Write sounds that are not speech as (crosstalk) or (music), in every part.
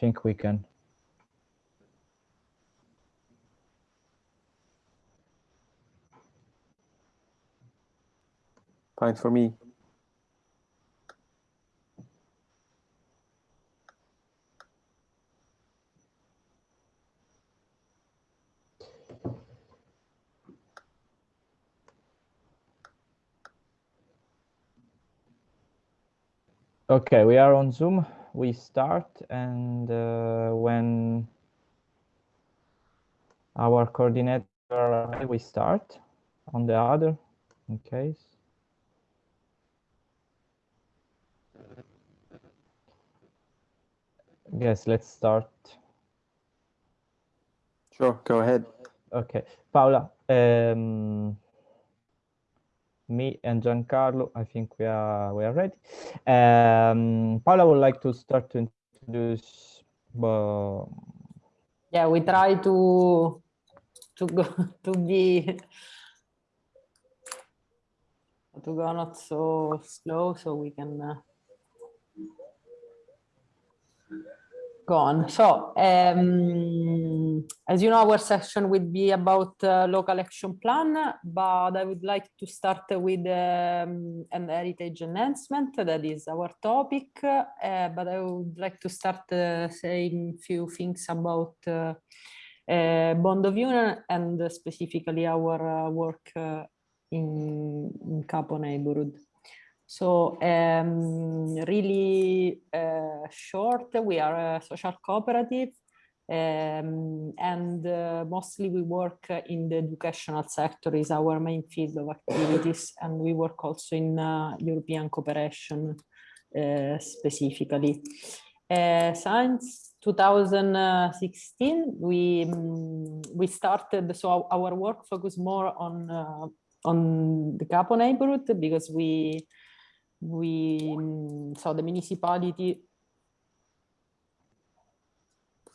think we can. Fine for me. Okay, we are on Zoom. We start and uh, when our coordinator, we start on the other in case. Yes, let's start. Sure, go ahead. Okay, Paola um, me and Giancarlo, I think we are we are ready. Um, Paola would like to start to introduce. Uh, yeah, we try to to go (laughs) to be to go not so slow, so we can. Uh, gone. So, um, as you know, our session would be about uh, local action plan, but I would like to start with um, an heritage enhancement. That is our topic. Uh, but I would like to start uh, saying few things about uh, uh, Bond of Union and specifically our uh, work in, in Capo neighborhood. So um, really uh, short, we are a social cooperative um, and uh, mostly we work in the educational sector is our main field of activities and we work also in uh, European cooperation uh, specifically. Uh, since 2016, we um, we started, so our work focus more on uh, on the Capo neighborhood because we we mm, so the municipality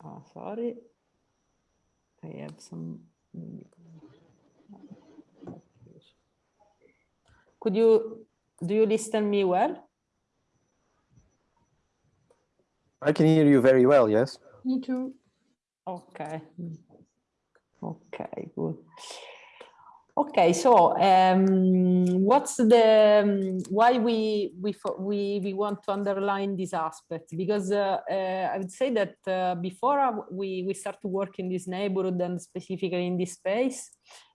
oh sorry. I have some mm, could you do you listen me well? I can hear you very well yes. Me too. Okay. Mm. Okay good Okay, so um, what's the um, why we we we we want to underline this aspect? Because uh, uh, I would say that uh, before we we start to work in this neighborhood and specifically in this space,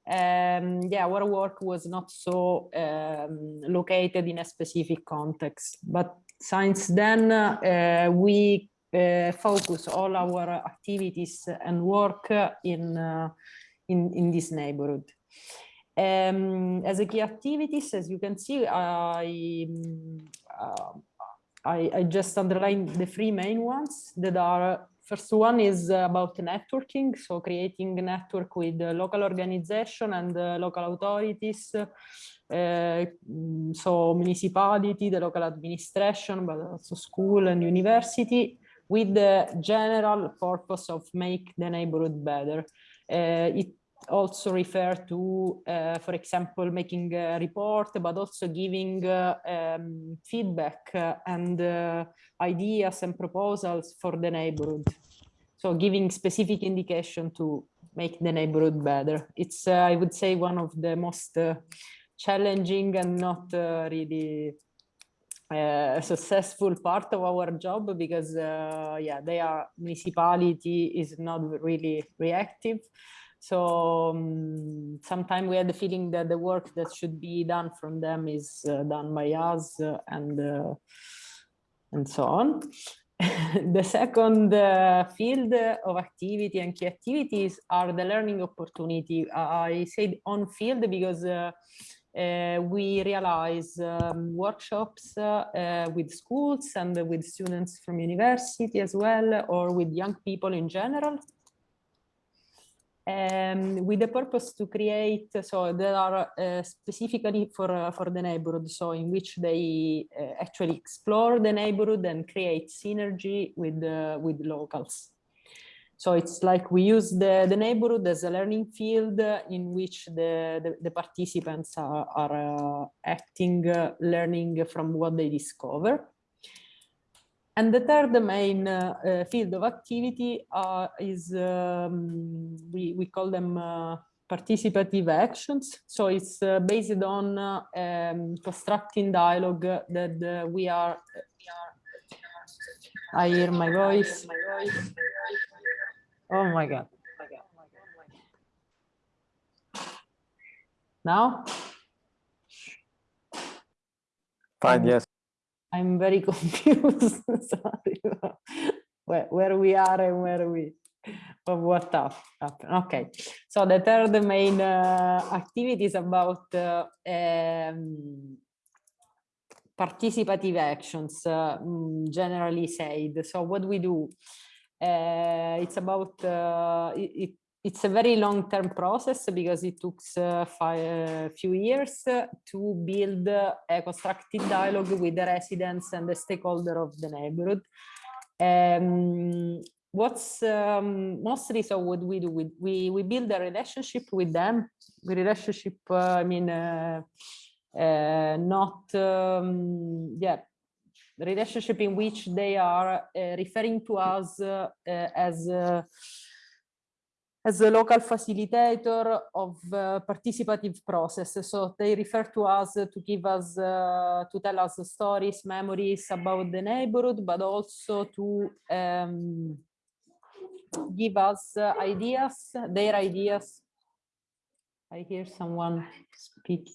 um, yeah, our work was not so um, located in a specific context. But since then, uh, we uh, focus all our activities and work in uh, in in this neighborhood. Um, as a key activities, as you can see, I, uh, I, I, just underlined the three main ones that are, first one is about networking, so creating a network with local organization and local authorities, uh, so municipality, the local administration, but also school and university, with the general purpose of make the neighborhood better. Uh, it also refer to, uh, for example, making a report, but also giving uh, um, feedback uh, and uh, ideas and proposals for the neighborhood. So giving specific indication to make the neighborhood better. It's, uh, I would say, one of the most challenging and not really uh, successful part of our job because uh, yeah are municipality is not really reactive so um, sometimes we had the feeling that the work that should be done from them is uh, done by us uh, and uh, and so on. (laughs) the second uh, field of activity and key activities are the learning opportunity. I said on field because uh, uh, we realize um, workshops with schools and with students from university as well, or with young people in general um, with the purpose to create, so there are uh, specifically for, uh, for the neighborhood, so in which they uh, actually explore the neighborhood and create synergy with, with locals. So it's like we use the, the neighborhood as a learning field in which the, the, the participants are, are acting, learning from what they discover. And the third main uh, uh, field of activity uh, is, um, we, we call them uh, participative actions. So it's uh, based on uh, um, constructing dialogue that we are, I hear my voice. Oh my God. Now? Fine, yes. I'm very (laughs) confused. Sorry. where, where we are and where we of what hap- happened. Okay, so the third main uh, activity is about uh, um, participative actions, uh, mm, generally said. So what we do, uh, it's about uh, it- it's a very long-term process because it took uh, a few years uh, to build uh, a constructive dialogue with the residents and the stakeholder of the neighborhood. Um, what's um, mostly so what we do, we, we, we build a relationship with them, the relationship, uh, I mean, uh, uh, not, um, yeah, relationship in which they are uh, referring to us uh, uh, as uh, as a local facilitator of uh, participative process. So they refer to us to give us, uh, to tell us stories, memories about the neighborhood, but also to um, give us uh, ideas, their ideas. I hear someone speak.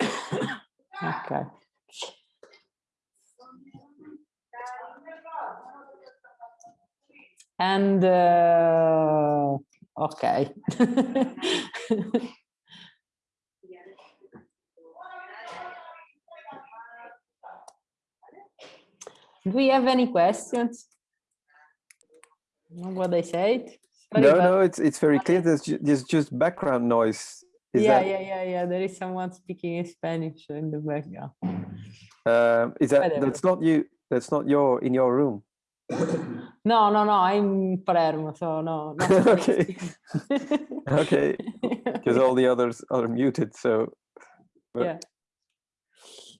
(coughs) Okay. And uh, okay. (laughs) Do we have any questions? What I said? Sorry, No, no, it's it's very clear. There's, ju- there's just background noise. Is yeah, that, yeah, yeah, yeah. There is someone speaking in Spanish in the background. um, is that Whatever. that's not you? That's not your in your room. No, no, no. I'm in Palermo, so no. (laughs) Okay. Okay, (laughs) because all the others are muted. So but yeah.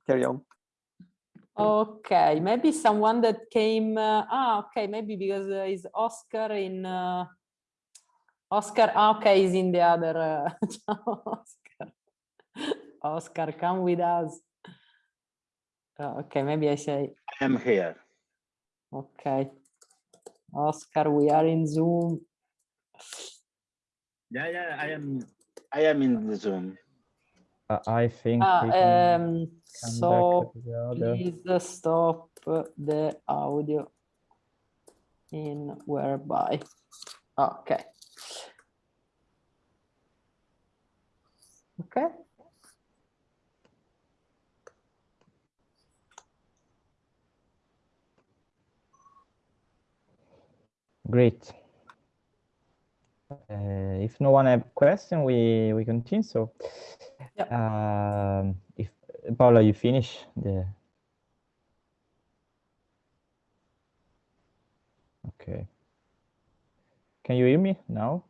carry on. Okay, maybe someone that came. Uh, ah, okay, maybe because uh, is Oscar in. Uh, Oscar, ah, okay, is in the other. Uh, (laughs) Oscar. Oscar, come with us. Oh, okay, maybe I say, I am here. Okay. Oscar, we are in Zoom. Yeah, yeah, I am. I am in the Zoom. Uh, I think Ah, um, so back to the other. please stop the audio in whereby. Okay. Okay. Great. Uh, if no one have question, we we continue. So, Yep. um, if Paola, you finish the. Okay. Can you hear me now?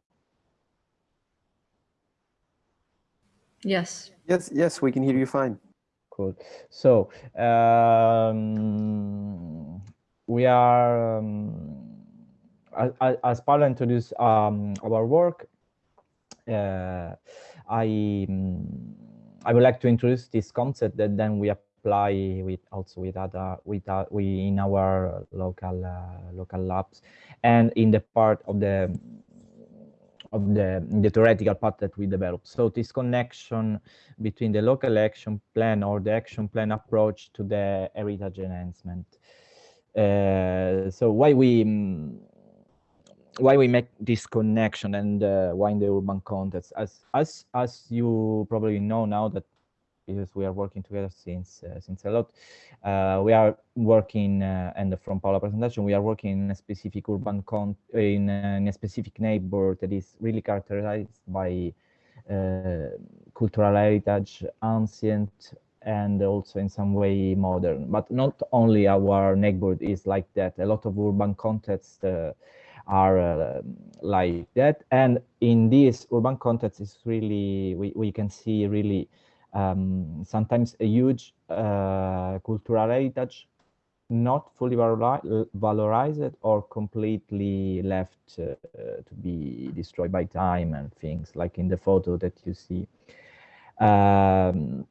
Yes. Yes, yes, we can hear you fine. Cool. So um, we are, um, as, Paola introduced um, our work, uh, I mm, I would like to introduce this concept that then we apply with also with other with uh, we in our local uh, local labs and in the part of the of the, the theoretical part that we develop. So this connection between the local action plan or the action plan approach to the heritage enhancement. Uh, so why we mm, why we make this connection and uh, why in the urban context? As as as you probably know now that because we are working together since uh, since a lot, uh, we are working uh, and from Paola presentation we are working in a specific urban con in, a- in a specific neighborhood that is really characterized by uh, cultural heritage, ancient, and also in some way modern. But not only our neighborhood is like that. A lot of urban contexts uh, are uh, like that. And in this urban context, is really we, we can see really um, sometimes a huge uh, cultural heritage not fully valorized or completely left uh, to be destroyed by time and things like in the photo that you see. Um,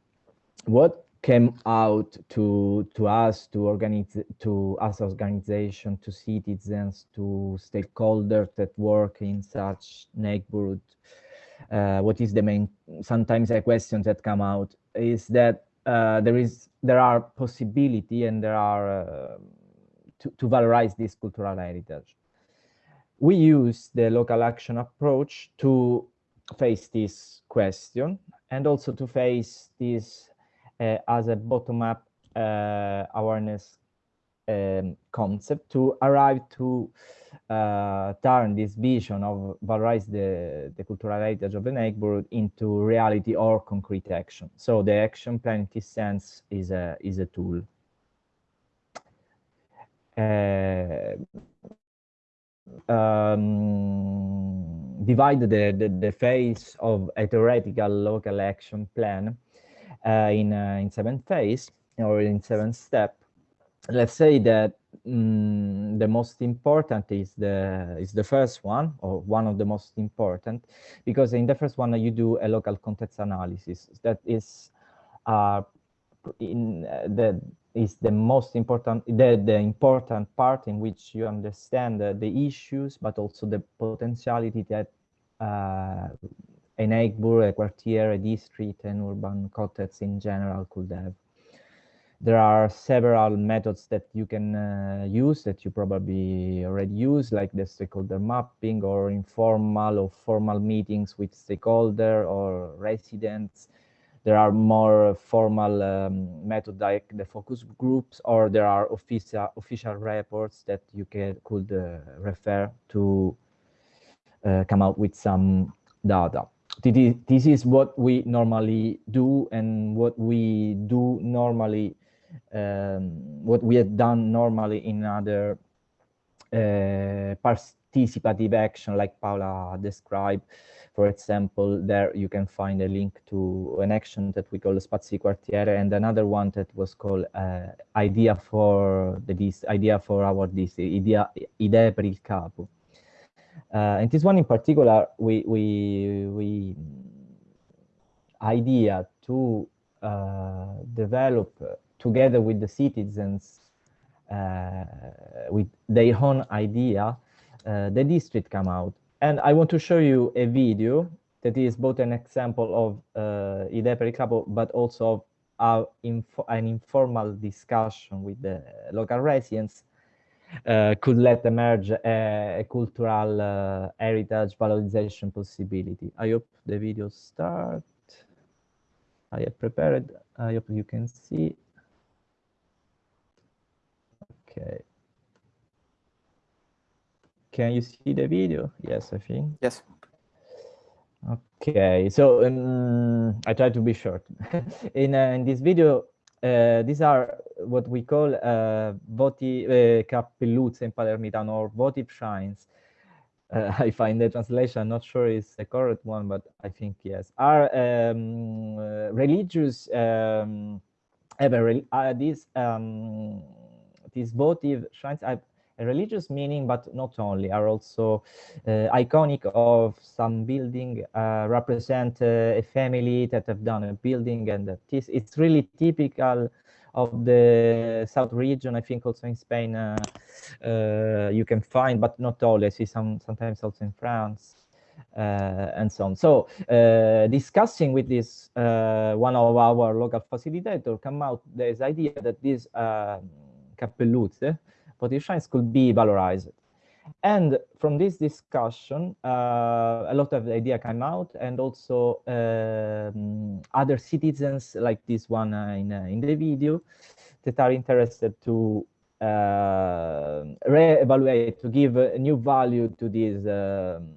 what came out to to us to organize to us organization to citizens to stakeholders that work in such neighborhood uh, what is the main sometimes a question that come out is that uh, there is there are possibility and there are uh, to, to valorize this cultural heritage. We use the local action approach to face this question and also to face this as a bottom-up uh, awareness um, concept to arrive to uh, turn this vision of valorize the, the cultural heritage of the neighborhood into reality or concrete action. So the action plan in this sense is a, is a tool. Uh, um, divide the, the, the phase of a theoretical local action plan uh, in, uh, in seven phase or in seventh step let's say that mm, the most important is the is the first one or one of the most important because in the first one you do a local context analysis. That is uh, in uh, the is the most important the the important part in which you understand the, the issues but also the potentiality that uh, a neighbor a quartier a district an urban context in general could have there are several methods that you can uh, use that you probably already use, like the stakeholder mapping or informal or formal meetings with stakeholder or residents. There are more formal um, methods like the focus groups, or there are official official reports that you can, could uh, refer to uh, come out with some data. This is what we normally do and what we do normally um, what we have done normally in other uh, participative action like Paola described. For example, there you can find a link to an action that we call Spazi Quartiere and another one that was called uh, Idea for the this Idea for our this Idea Idee per il Capo. Uh, and this one in particular, we we we idea to uh, develop together with the citizens uh, with their own idea, uh, the district come out. And I want to show you a video that is both an example of uh, Idee per but also of info an informal discussion with the local residents uh, could let emerge a, a cultural uh, heritage valorization possibility. I hope the video start. I have prepared. I hope you can see. Okay. Can you see the video? Yes, I think. Yes. Okay, so um, I try to be short. (laughs) in, uh, in this video, uh, these are what we call uh, voti uh, cappelluzze in Palermitano or votive shrines. Uh, (laughs) I find the translation, I'm not sure it's the correct one, but I think yes. Are um, uh, religious, um, these um, these votive shrines have a religious meaning, but not only, are also uh, iconic of some building, uh, represent uh, a family that have done a building and that is, it's really typical of the south region i think also in spain uh, uh, you can find but not all i see some sometimes also in france uh, and so on. So discussing with this one of our local facilitator come out this idea that this um, Cappelluzze, could be valorized. And from this discussion, uh, a lot of idea came out and also um, other citizens like this one uh, in, uh, in the video that are interested to uh, re-evaluate, to give a new value to this um,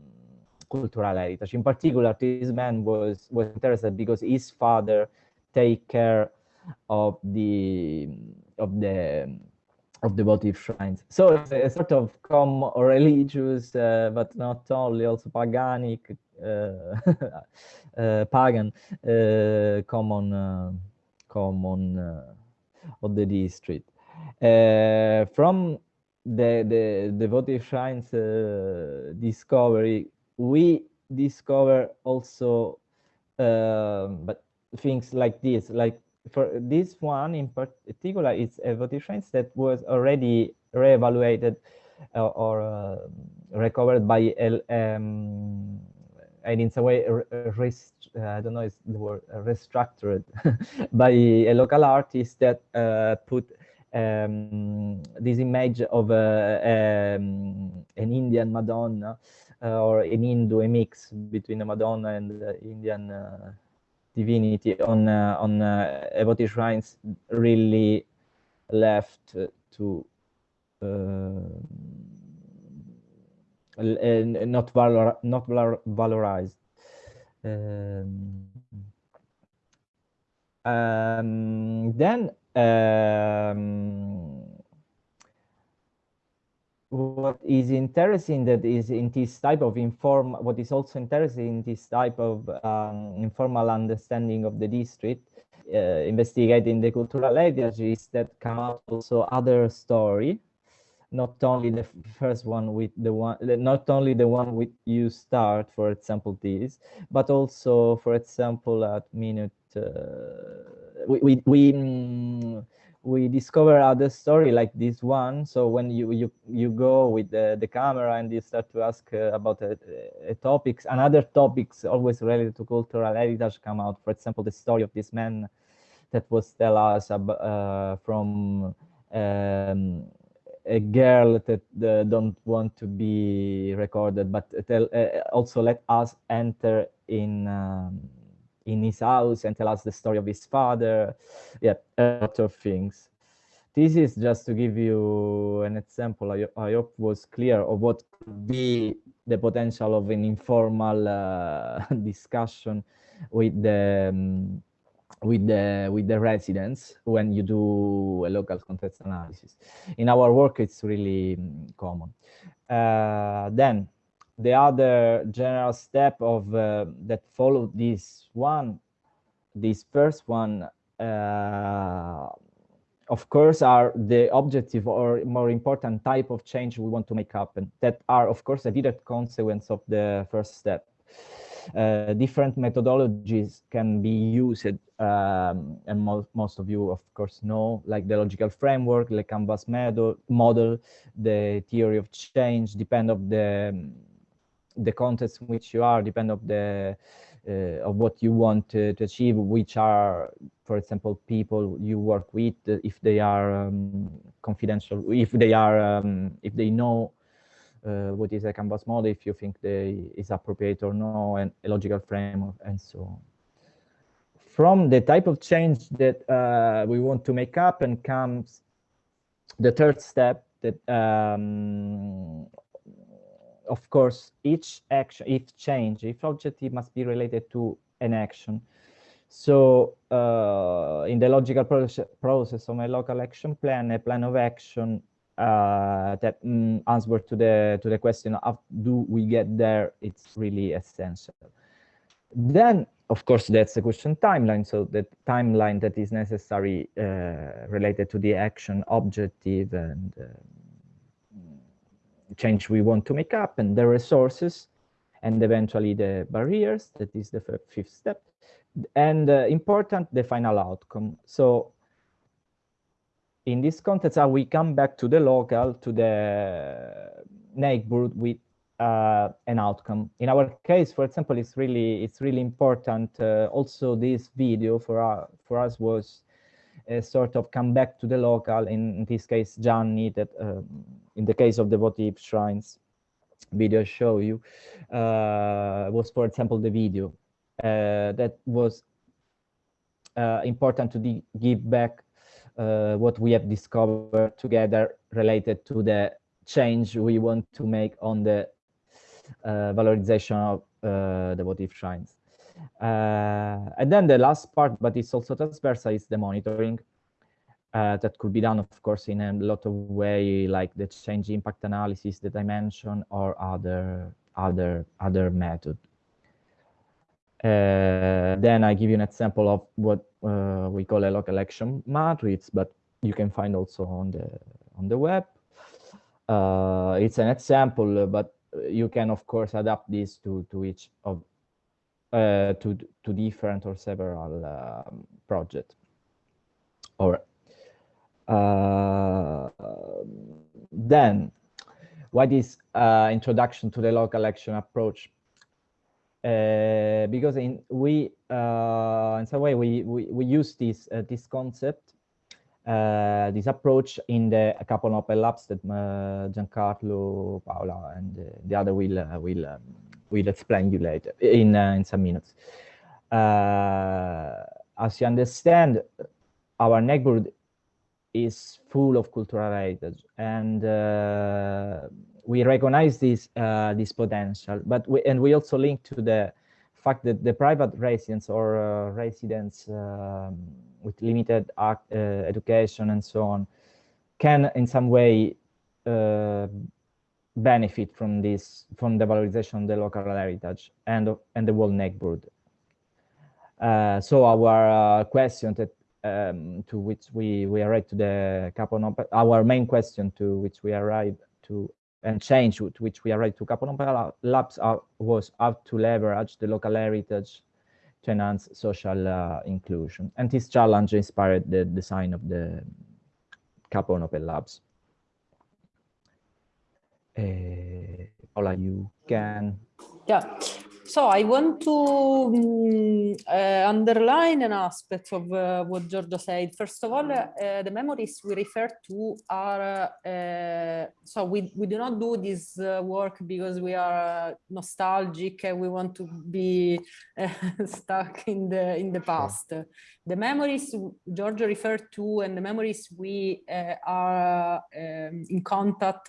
cultural heritage. In particular, this man was, was interested because his father take care of the, of the of the votive shrines. So it's a sort of com religious, uh, but not only, also paganic, uh, (laughs) uh, pagan, uh, common, uh, common of the district. from the, the, the votive shrines discovery, we discover also but things like this, like for this one in particular, it's a votive that was already re-evaluated uh, or uh, recovered by um, and in some way rest, uh, I don't know if the word restructured (laughs) by a local artist that uh, put um, this image of uh, um, an Indian Madonna uh, or an Hindu, a mix between a Madonna and Indian divinity on uh, on uh, Evoti shrines really left to uh, not valor not valor valorized. Um, um, then um, what is interesting that is in this type of inform what is also interesting in this type of um, informal understanding of the district uh, investigating the cultural heritage is that come out also other story not only the first one with the one not only the one with you start for example this but also for example at minute uh, we we, we mm, we discover other story like this one. So when you you you go with the, the camera and you start to ask uh, about uh, uh, topics and other topics always related to cultural heritage come out. For example, the story of this man that was tell us about, uh, from um, a girl that uh, don't want to be recorded, but tell, uh, also let us enter in. Um, in his house and tell us the story of his father. Yeah, a lot of things. This is just to give you an example. I, I hope was clear of what could be the potential of an informal uh, (laughs) discussion with the um, with the with the residents when you do a local context analysis. In our work, it's really um, common. Uh, then the other general step of uh, that followed this one, this first one, uh, of course, are the objective or more important type of change we want to make happen that are, of course, a direct consequence of the first step. Uh, different methodologies can be used, um, and mo most of you, of course, know, like the logical framework, the canvas model, model the theory of change, depend of the the context in which you are depend of the uh, of what you want to, to, achieve, which are, for example, people you work with, if they are um, confidential, if they are, um, if they know uh, what is a canvas model, if you think they is appropriate or no, and a logical framework, and so on. From the type of change that uh, we want to make up and comes the third step that um, of course, each action, each change, each objective must be related to an action. So uh, in the logical process, process of my local action plan, a plan of action uh, that mm, answer to the to the question of do we get there, it's really essential. Then, of course, that's the question timeline. So the timeline that is necessary uh, related to the action objective and uh, change we want to make up and the resources and eventually the barriers, that is the fifth step. And uh, important, the final outcome. So in this context, uh, we come back to the local, to the neighborhood with uh, an outcome. In our case, for example, it's really it's really important. Uh, also, this video for our, for us was sort of come back to the local. In, in this case, Gianni, that um, in the case of the votive shrines video show you uh, was, for example, the video uh, that was uh, important to give back uh, what we have discovered together related to the change we want to make on the uh, valorization of uh, the votive shrines. and then the last part, but it's also transversal, is the monitoring. uh, that could be done, of course, in a lot of way, like the change impact analysis that I mentioned, or other other other method. Uh, then I give you an example of what uh, we call a local action matrix, but you can find also on the on the web. Uh, it's an example, but you can of course adapt this to to each of uh, to to different or several um, projects or uh, then, what is uh, introduction to the local action approach? Uh, because in we uh, in some way we we, we use this uh, this concept this approach in the Capo Open Labs that Giancarlo, Paola, and the other will will um, will explain you later in in some minutes. as you understand, our neighborhood is full of cultural heritage and uh, we recognize this uh, this potential but we and we also link to the fact that the private residents or uh, residents um, with limited uh, education and so on can in some way uh, benefit from this from the valorization of the local heritage and and the world neighborhood uh, so our question that um, to which we, we arrived to the Capon our main question to which we arrived to and change to which we arrived to Capo Open Labs are, was how to leverage the local heritage to enhance social uh, inclusion. And this challenge inspired the design of the Capo Open Labs. Uh, Paola, you can. Yeah. So I want to um, uh, underline an aspect of uh, what Giorgio said. First of all, uh, the memories we refer to are, uh, so we, we do not do this uh, work because we are nostalgic and we want to be uh, (laughs) stuck in the, in the past. The memories Giorgio referred to and the memories we are um, in contact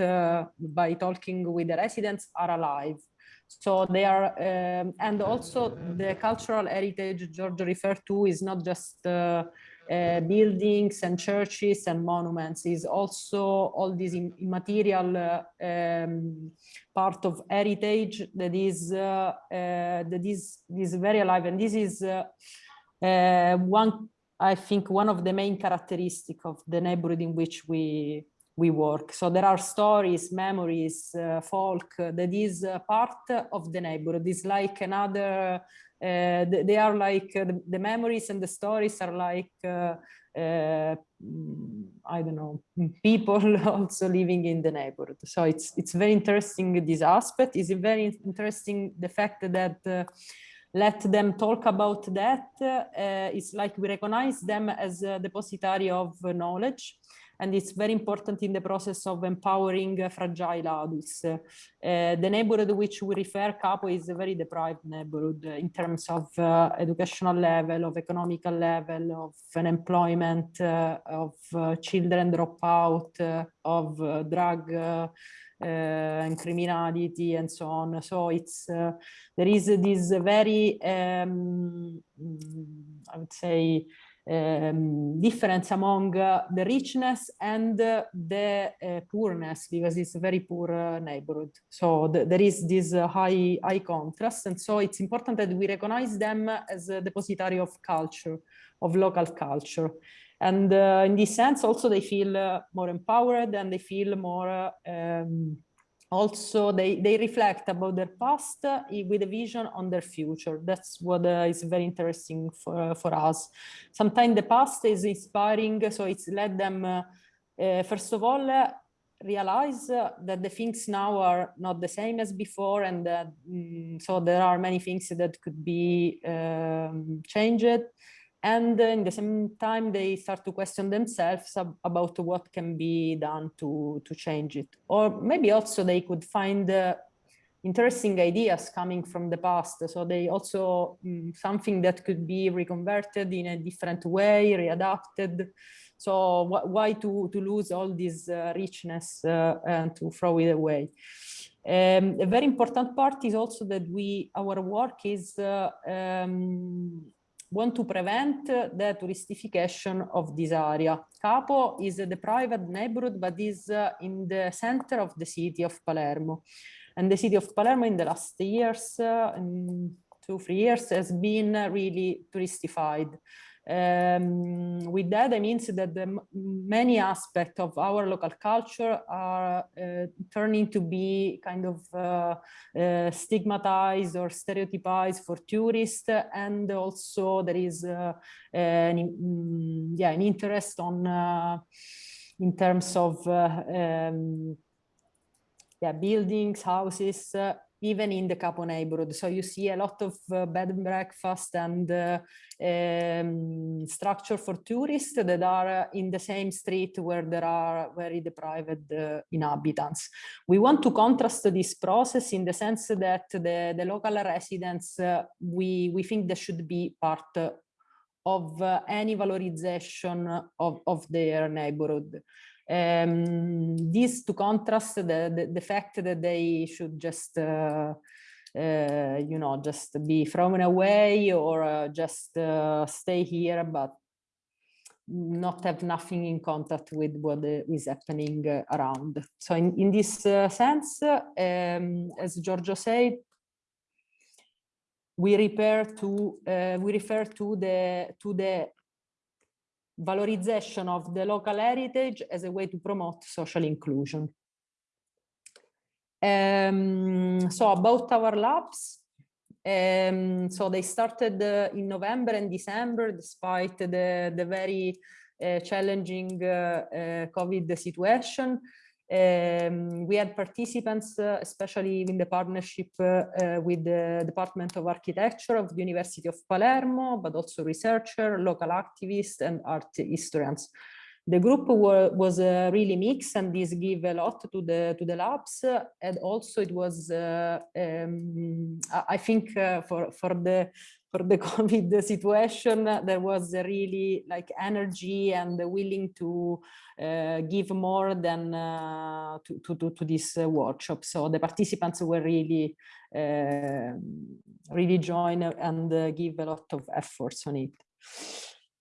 by talking with the residents are alive. So they are, um, and also the cultural heritage Giorgio referred to is not just uh, uh, buildings and churches and monuments is also all this immaterial uh, um, part of heritage that is uh, uh, that is is very alive. And this is uh, one I think one of the main characteristics of the neighborhood in which we we work. So there are stories, memories, uh, folk that is part of the neighborhood. It's like another, uh, they are like uh, the, the, memories and the stories are like, uh, uh, I don't know, (laughs) people (laughs) also living in the neighborhood. So it's, it's very interesting, this aspect. It's very interesting the fact that uh, let them talk about that. it's like we recognize them as a depositary of knowledge and it's very important in the process of empowering uh, fragile adults. Uh, the neighborhood which we refer, Capo, is a very deprived neighborhood in terms of uh, educational level, of economical level, of unemployment, uh, of uh, children dropout, uh, of drug and criminality and so on. So it's there is this very, um, I would say, um, difference among uh, the richness and uh, the uh, poorness because it's a very poor uh, neighborhood. So the, there is this uh, high, high contrast. And so it's important that we recognize them as a depository of culture, of local culture. And in this sense, also they feel more empowered and they feel more um, also they, they reflect about their past uh, with a vision on their future. That's what uh, is very interesting for, uh, for us. Sometimes the past is inspiring, so it's let them, uh, first of all, realize that the things now are not the same as before and that, mm, so there are many things that could be um, changed and in the same time they start to question themselves about what can be done to to change it. Or maybe also they could find uh, interesting ideas coming from the past. So they also um, something that could be reconverted in a different way readapted. So wh why to to lose all this uh, richness uh, and to throw it away? Um, a very important part is also that we our work is uh, um, want to prevent the touristification of this area. Capo is the private neighborhood, but is uh, in the center of the city of Palermo. And the city of Palermo in the last years, uh, two, three years, has been really touristified. Um, with that, I mean that the many aspects of our local culture are uh, turning to be kind of uh, uh, stigmatized or stereotypized for tourists, and also there is uh, an, mm, yeah an interest on uh, in terms of uh, um, yeah buildings, houses, even in the Capo neighborhood. So you see a lot of uh, bed and breakfast and uh, um, structure for tourists that are uh, in the same street where there are very deprived uh, inhabitants. We want to contrast this process in the sense that the, the local residents, uh, we, we think they should be part of any valorization of, of their neighborhood. Um, this to contrast the, the, the, fact that they should just, uh, uh, you know, just be thrown away or uh, just uh, stay here, but not have nothing in contact with what is happening uh, around. So in, in this uh, sense, um, as Giorgio said, we refer to we refer to the to the valorization of the local heritage as a way to promote social inclusion. Um, so about our labs, um, so they started uh, in November and December, despite the, the very uh, challenging uh, uh COVID situation. Um, we had participants, uh, especially in the partnership uh, uh, with the Department of Architecture of the University of Palermo, but also researcher, local activists and art historians. The group were, was uh, really mixed and this gave a lot to the to the labs and also it was uh, um, I think uh, for for the for the (laughs) COVID situation, there was really like energy and willing to uh, give more than uh, to, to, to, this uh, workshop. So the participants were really, uh, really join and uh, give a lot of efforts on it.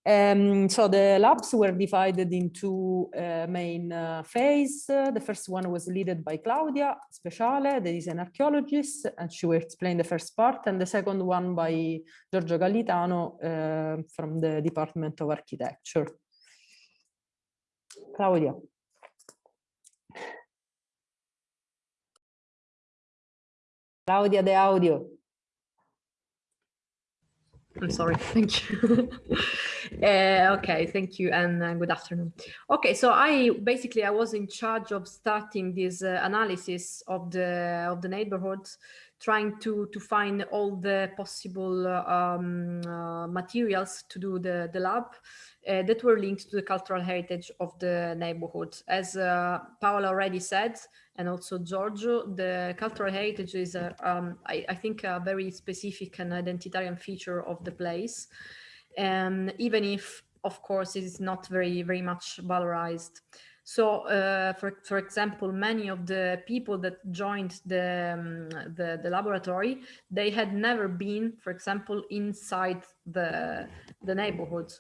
Um, so the labs were divided into uh, main uh, phase. Uh, the first one was led by Claudia Speciale, that is an archaeologist, and she will explain the first part, and the second one by Giorgio Gallitano uh, from the Department of Architecture. Claudia. Claudia the audio. I'm sorry. Thank you. (laughs) uh, okay, thank you and uh, good afternoon. Okay, so I basically I was in charge of starting this uh, analysis of the of the neighborhoods, trying to to find all the possible um, uh, materials to do the the lab uh, that were linked to the cultural heritage of the neighborhood. As uh, Paola already said, and also Giorgio, the cultural heritage is, um, I, I, think, a very specific and identitarian feature of the place. And even if, of course, it is not very, very much valorized. So, uh, for, for example, many of the people that joined the, um, the, the, laboratory, they had never been, for example, inside the, the neighborhood.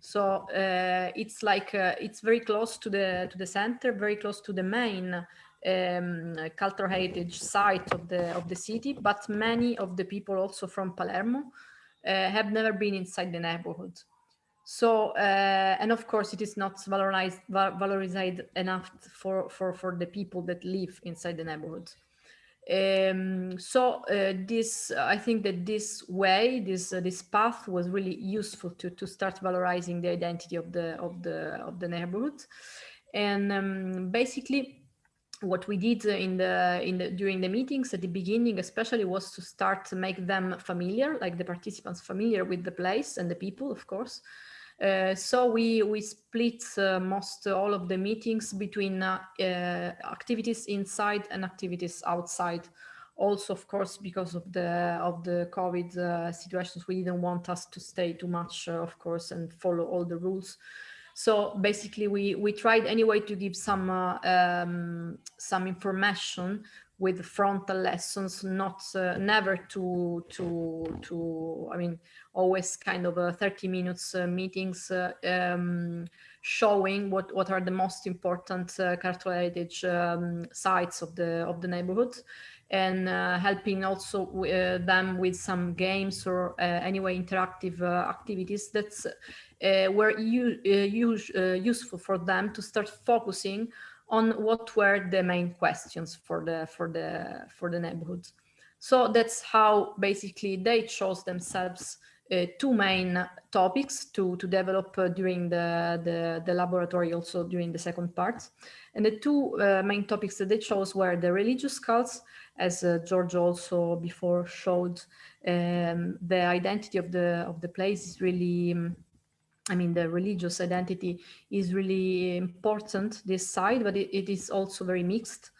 So uh, it's like uh, it's very close to the to the center, very close to the main um, cultural heritage site of the of the city. But many of the people also from Palermo have never been inside the neighborhood. So uh, and of course it is not valorized valorized enough for for for the people that live inside the neighborhood. Um, so uh, this, I think that this way, this uh, this path was really useful to to start valorizing the identity of the of the of the neighborhood, and um, basically what we did in the in the during the meetings at the beginning especially was to start to make them familiar like the participants familiar with the place and the people of course uh, so we we split uh, most uh, all of the meetings between uh, uh, activities inside and activities outside. Also, of course, because of the of the COVID situations, we didn't want us to stay too much, of course, and follow all the rules. So basically, we we tried anyway to give some um, some information with frontal lessons, not uh, never to to to. I mean, always kind of a 30 minutes uh, meetings uh, um, showing what what are the most important uh, cultural heritage um, sites of the of the neighborhood and uh, helping also uh, them with some games or uh, anyway interactive uh, activities that's uh, were use, useful for them to start focusing on what were the main questions for the for the for the neighborhood. So that's how basically they chose themselves uh, two main topics to, to develop uh, during the, the, the, laboratory, also during the second part. And the two uh, main topics that they chose were the religious cults, as uh, George also before showed, um, the identity of the, of the place is really, um, I mean, the religious identity is really important this side, but it, it is also very mixed.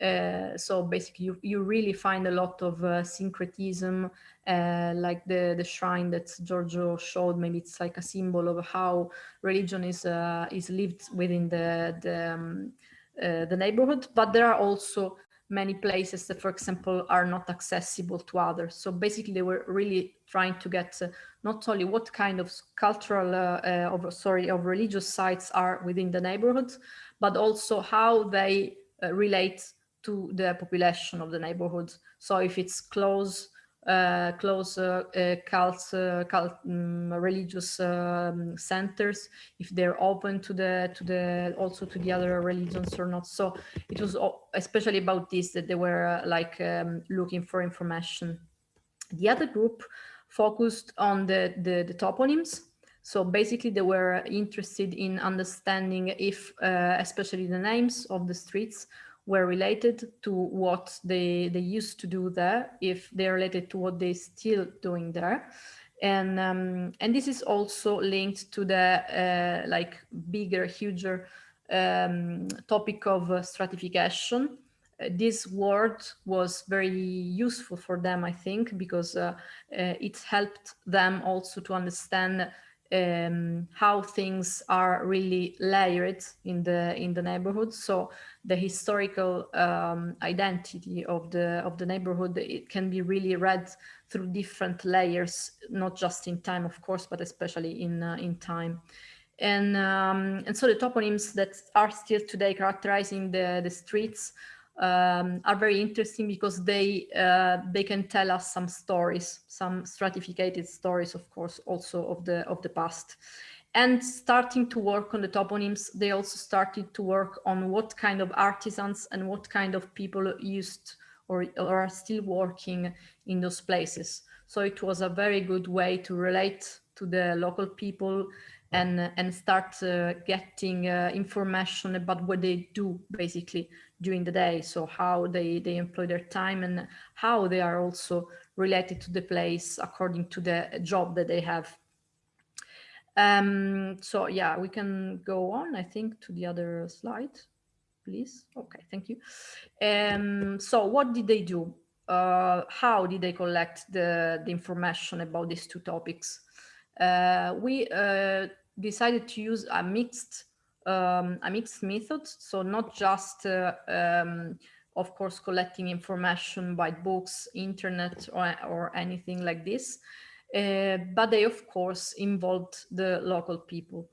Uh, so basically, you, you really find a lot of uh, syncretism, uh, like the, the shrine that Giorgio showed. Maybe it's like a symbol of how religion is uh, is lived within the the, um, uh, the neighborhood. But there are also many places that, for example, are not accessible to others. So basically, they were really trying to get uh, not only what kind of cultural, uh, uh, of sorry, of religious sites are within the neighborhood, but also how they relate to the population of the neighborhood. So if it's close, uh, close uh, uh, cult, uh, cult um, religious um, centers, if they're open to the to the also to the other religions or not. So it was especially about this that they were uh, like um, looking for information. The other group focused on the, the, the toponyms. So basically they were interested in understanding if, uh, especially the names of the streets were related to what they, they used to do there, if they're related to what they're still doing there. And, um, and this is also linked to the uh, like bigger, huger um, topic of uh, stratification. Uh, this word was very useful for them, I think, because uh, uh, it helped them also to understand um, how things are really layered in the in the neighborhood. So the historical um, identity of the of the neighborhood it can be really read through different layers, not just in time, of course, but especially in uh, in time. And um, and so the toponyms that are still today characterizing the the streets um, are very interesting because they uh, they can tell us some stories, some stratified stories, of course, also of the of the past. And starting to work on the toponyms, they also started to work on what kind of artisans and what kind of people used or, or are still working in those places. So it was a very good way to relate to the local people and and start uh, getting uh, information about what they do basically during the day. So how they they employ their time and how they are also related to the place according to the job that they have. Um so yeah we can go on i think to the other slide please. Okay thank you. Um so what did they do? Uh how did they collect the the information about these two topics? Uh, we uh, decided to use a mixed um, a mixed method. So not just, uh, um, of course, collecting information by books, internet, or, or anything like this, uh, but they, of course, involved the local people.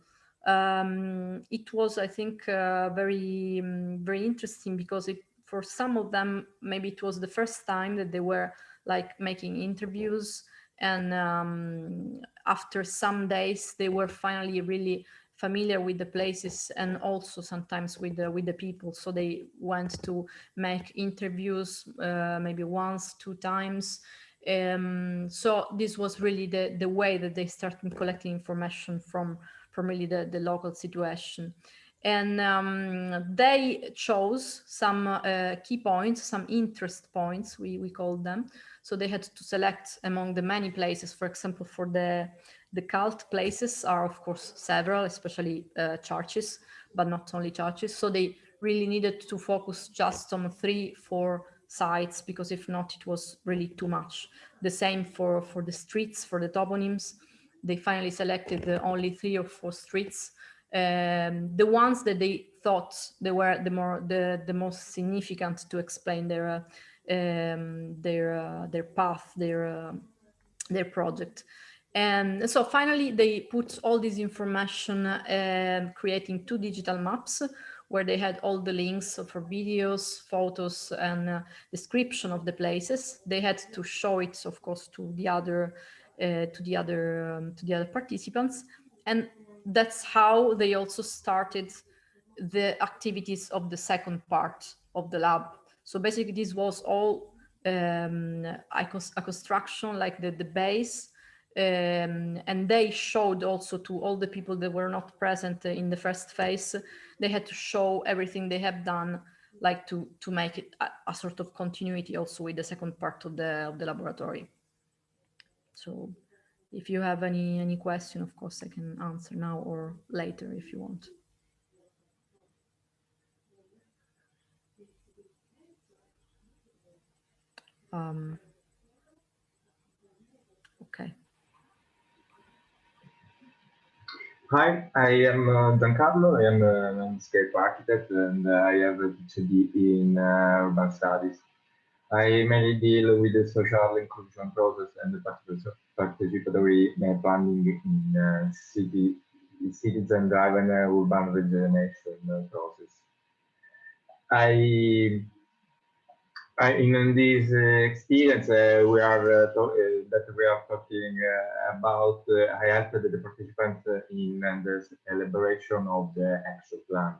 Um, it was, I think, uh, very, um, very interesting because it, for some of them, maybe it was the first time that they were like making interviews and um, after some days they were finally really familiar with the places and also sometimes with the with the people. So they went to make interviews uh, maybe once two times. Um, so this was really the the way that they started collecting information from from really the the local situation and um, they chose some uh, key points some interest points we we called them so they had to select among the many places, for example, for the, the cult places are of course several, especially uh, churches, but not only churches. So they really needed to focus just on three, four sites, because if not, it was really too much. The same for, for the streets, for the toponyms. They finally selected the only three or four streets. Um, the ones that they thought they were the more the the most significant to explain their um, their uh, their path, their uh, their project. And so finally, they put all this information, uh, creating two digital maps where they had all the links for videos, photos, and uh, description of the places. They had to show it, of course, to the other uh, to the other um, to the other participants, and that's how they also started the activities of the second part of the lab. So basically, this was all um, a, a construction like the the base um, and they showed also to all the people that were not present in the first phase they had to show everything they have done like to to make it a, a, sort of continuity also with the second part of the of the laboratory so if you have any any question of course i can answer now or later if you want um, okay Hi, I am uh, Giancarlo. I am a landscape architect and uh, I have a PhD in uh, urban studies. I mainly deal with the social inclusion process and the participatory planning in uh, city, citizen driven urban regeneration process. I I, in this uh, experience, uh, we are uh, that we are talking about. I helped the participants in the elaboration of the action plan,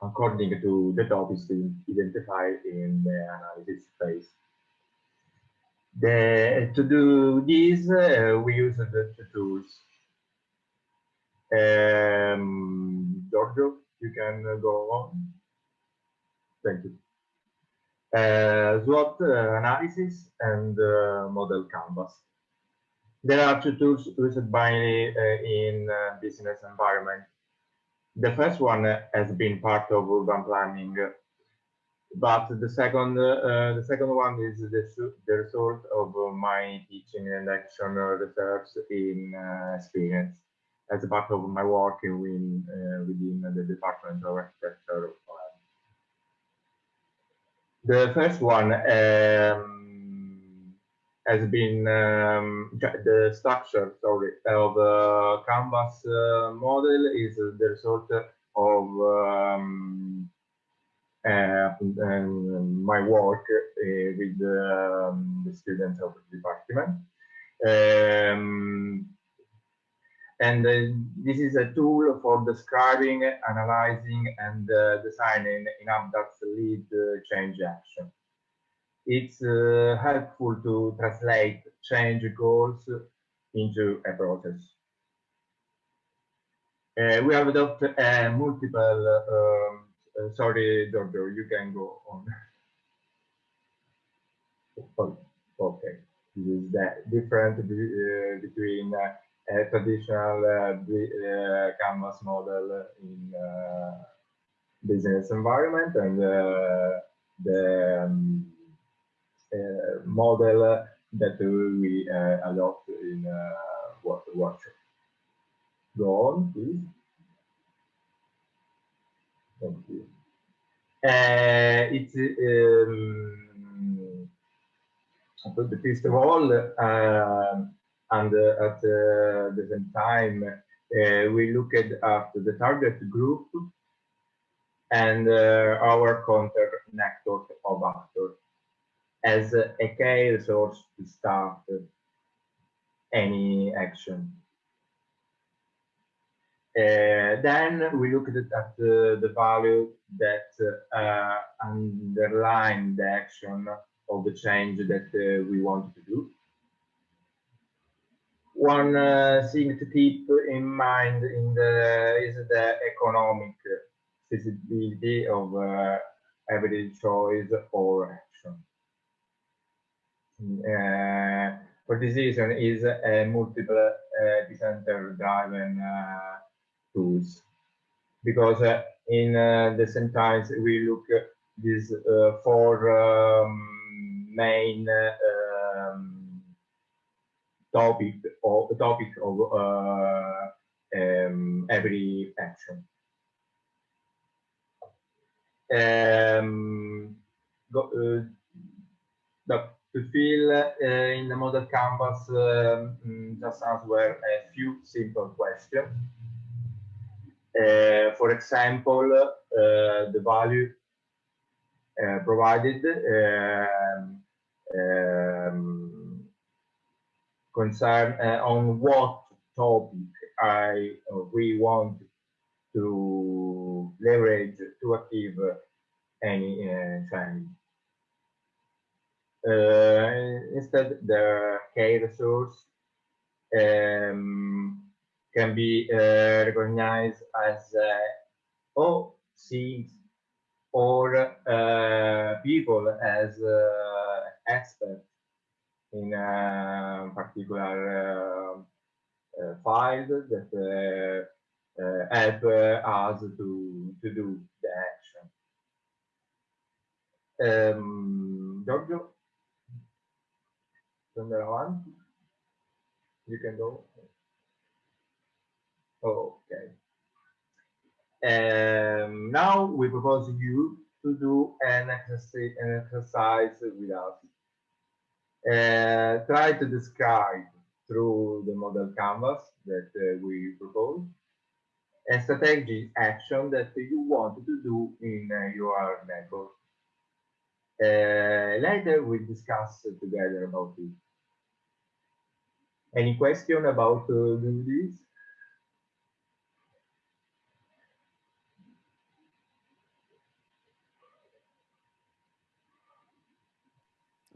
according to the topics identified in the analysis phase. The, to do this, uh, we use the, the tools. Um, Giorgio, you can go on. Thank you uh, SWOT uh, analysis and uh, model canvas. There are two tools used by uh, in business environment. The first one has been part of urban planning, but the second the second one is the, the result of my teaching and action research in experience as a part of my work in, uh, within the Department of Architecture the first one um, has been um, the structure, sorry, of the canvas uh, model is the result of um, uh, my work uh, with um, the students of the department. Um, and uh, this is a tool for describing, analyzing, and uh, designing in ABDAR's lead uh, change action. It's uh, helpful to translate change goals into a process. Uh, we have adopted multiple, um, sorry, Giorgio, you can go on. Oh, okay, this is the difference between a traditional uh, uh, canvas model in uh, business environment and the um, model that we adopt in workshop. Go on, please. Thank you. Uh, it's um, first of all, uh, and uh, at uh, the same time we looked at the target group and our contact network of actors as a key resource to start any action. Uh, then we looked at uh, the value that uh, underline the action of the change that we wanted to do one uh, thing to keep in mind in the is the economic feasibility of uh, every choice or action. Uh, for this reason is a multiple uh, driven uh, tools because uh, in uh, the same times we look at these four um, main um, topic or topic of uh, um, every action. Um, go, uh, the, to fill uh, in the model canvas, um, mm, just answer a few simple questions. Uh, for example, uh, the value uh, provided um, um, concern on what topic I we want to leverage to achieve any change. Uh, instead, the key resource um, can be uh, recognized as uh, things or uh, people as uh, experts in a particular uh, uh, file that uh, uh, help us to, to do the action. Um, Giorgio, number one, you can go. Okay. Um, now we propose you to do an exercise, an exercise with us. Uh, try to describe through the model canvas that uh, we propose a strategic action that you want to do in uh, your network. Uh, later we'll discuss together about it. Any question about uh, this?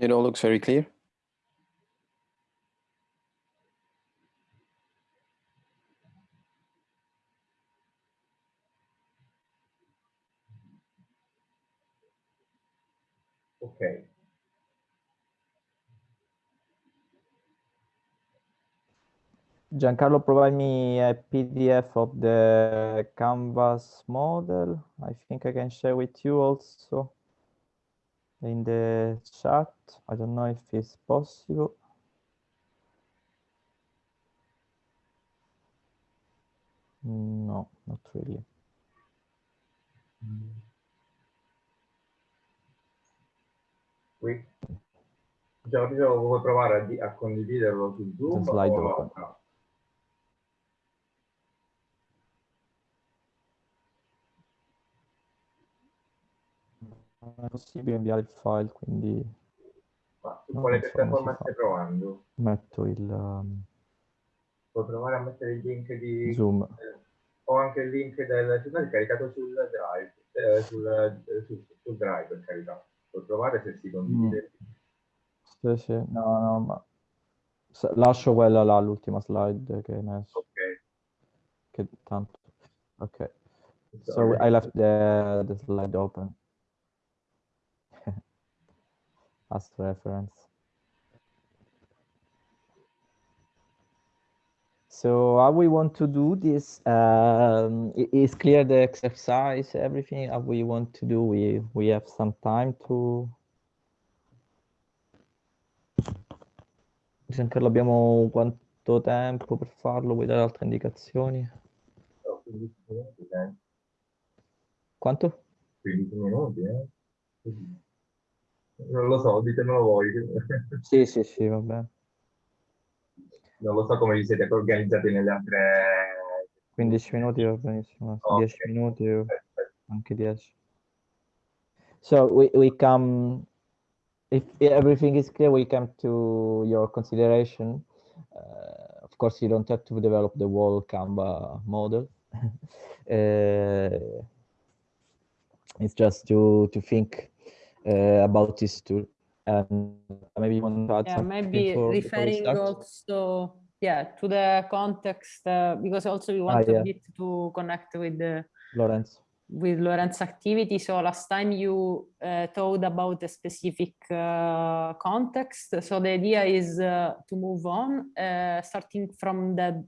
It all looks very clear. Okay. Giancarlo, provide me a PDF of the canvas model. I think I can share with you also in the chat. I don't know if it's possible. No, not really. Qui. Giorgio, vuoi provare a, a condividerlo su Zoom? slide o- no? È possibile inviare il file, quindi Ma su quale non piattaforma stai provando? metto il um, Puoi provare a mettere il link di... zoom. eh, o anche il link del... L'hai caricato sul drive, eh, sul, eh, sul, sul drive per carità. Puoi provare se si condivide. Sì, sì, no, no, ma lascio quella là, l'ultima slide che hai messo, Ok. che tanto. Ok, so I left the, the slide open. As reference. So how we want to do this um, is clear the exercise, everything how we want to do. We we have some time to. Giancarlo, abbiamo quanto tempo per farlo? Vuoi dare altre indicazioni? 15 minuti. Quanto? 15 minuti, eh. Non lo so, ditemelo voi. Sì, sì, sì, va bene. Non lo so come vi siete organizzati nelle altre... 15 minuti va benissimo, Ok. 10 minuti anche 10. So we, we come, if everything is clear, we come to your consideration. Uh, of course, you don't have to develop the whole Canva model. (laughs) Uh, it's just to to think about this tool and maybe you want to add Yeah, maybe before- before we referring also, yeah, to the context, uh, because also we want Ah, yeah. a bit to connect with the Lorenzo. with Lorenzo's activity. So last time you uh, told about a specific uh, context. So the idea is uh, to move on, uh, starting from the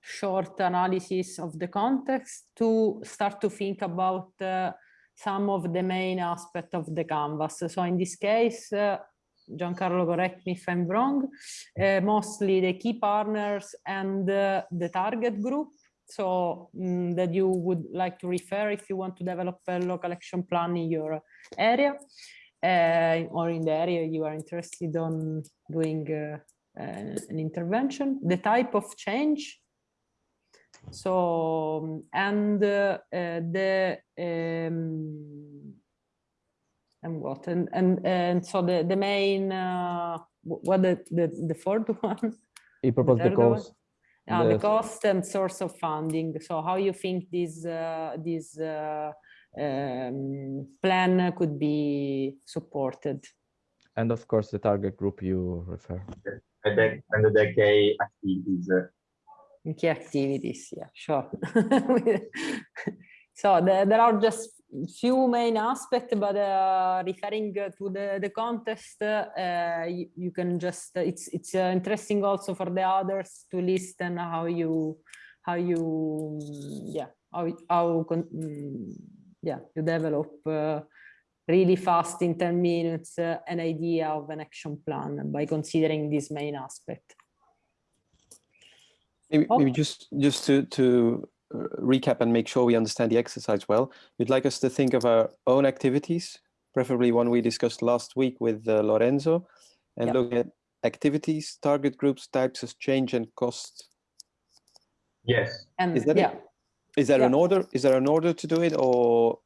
short analysis of the context to start to think about uh, some of the main aspect of the canvas. So in this case, uh, Giancarlo, correct me if I'm wrong, uh, mostly the key partners and uh, the target group so mm, that you would like to refer if you want to develop a local action plan in your area uh, or in the area you are interested on doing uh, an intervention, the type of change. So, and uh, uh, the, um, and what, and, and, and so the, the main, uh, what the, the, the fourth (laughs) one? He proposed the third one? cost. Uh, the the- cost and source of funding. So how you think this uh, this uh, um, plan could be supported? And of course, the target group you refer. And the, and the decay activities. Key activities, yeah, sure. (laughs) so the, there are just few main aspects, but uh, referring uh, to the the contest, uh, you, you can just it's it's uh, interesting also for the others to listen how you how you yeah how how mm, yeah you develop uh, really fast in 10 minutes uh, an idea of an action plan by considering this main aspect. Maybe, Oh. maybe just just to to uh, recap and make sure we understand the exercise well. You'd like us to think of our own activities, preferably one we discussed last week with uh, Lorenzo, and Yeah. look at activities, target groups, types of change, and cost. Yes, And Is that it? yeah. Is there an Yeah. order? Is there an order to do it, or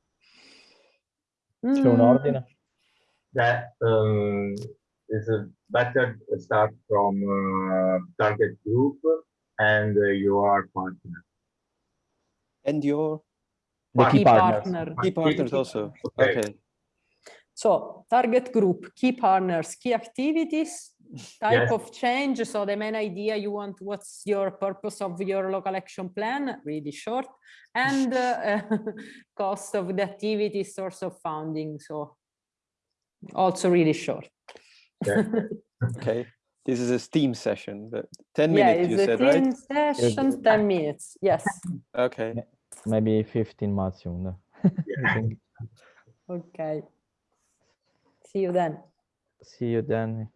C'è un Mm, ordine? that um, is a better start from uh, target group and uh, your partner. and your The key Key partners. partner. key partners also? Okay. Okay. So target group, key partners, key activities, type Yes. of change. So the main idea you want, what's your purpose of your local action plan, really short, and uh, (laughs) cost of the activity, source of funding. So also really short. Yeah. Okay. (laughs) This is a Steam session, but 10 yeah, minutes you it's a said, right? session, 10 minutes. Yes. Okay. Maybe 15 maximum. no? (laughs) I. Okay. See you then. See you then.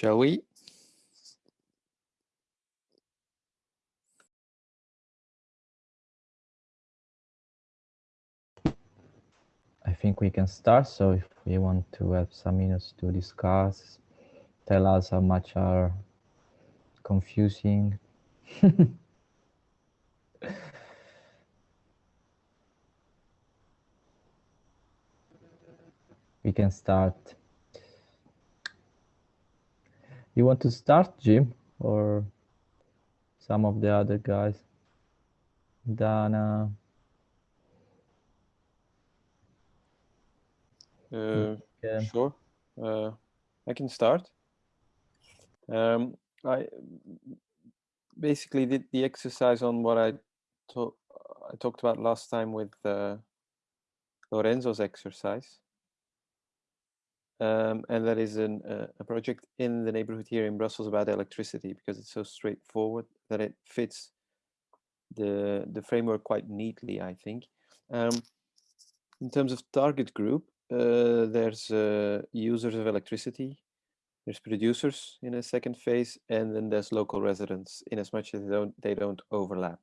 Shall we? I think we can start. So if we want to have some minutes to discuss, tell us how much are confusing. (laughs) we can start. You want to start, Jim, or some of the other guys? Dana. Uh, Yeah. Sure. Uh, I can start. Um, I basically did the exercise on what I, to- I talked about last time with uh, Lorenzo's exercise. Um, and that is an, uh, a project in the neighborhood here in Brussels about electricity because it's so straightforward that it fits the the framework quite neatly, I think. Um, in terms of target group, uh, there's uh, users of electricity, there's producers in a second phase, and then there's local residents in as much as they don't, they don't overlap.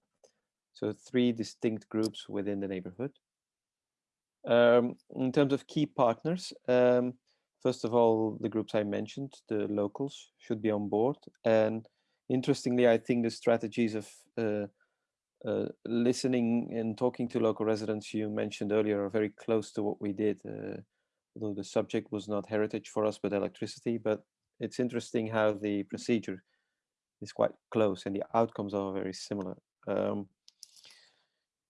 So three distinct groups within the neighborhood. Um, in terms of key partners, um, first of all, the groups I mentioned, the locals should be on board. And interestingly, I think the strategies of uh, uh, listening and talking to local residents you mentioned earlier are very close to what we did. Uh, although the subject was not heritage for us, but electricity. But it's interesting how the procedure is quite close and the outcomes are very similar. Um,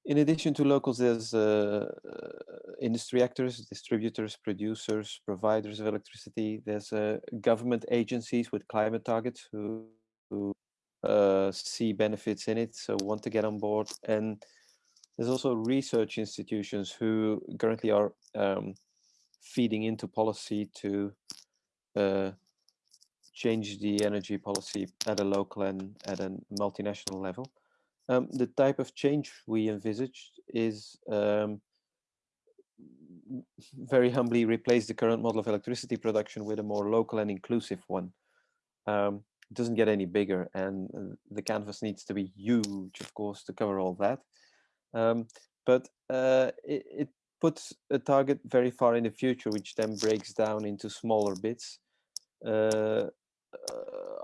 in addition to locals, there's uh, uh, industry actors, distributors, producers, providers of electricity. There's uh, government agencies with climate targets who, who uh, see benefits in it, so want to get on board. And there's also research institutions who currently are um, feeding into policy to uh, change the energy policy at a local and at a multinational level. Um, the type of change we envisaged is um, (laughs) very humbly replace the current model of electricity production with a more local and inclusive one. Um, it doesn't get any bigger and uh, the canvas needs to be huge, of course, to cover all that. Um, but uh, it, it puts a target very far in the future, which then breaks down into smaller bits, uh, uh,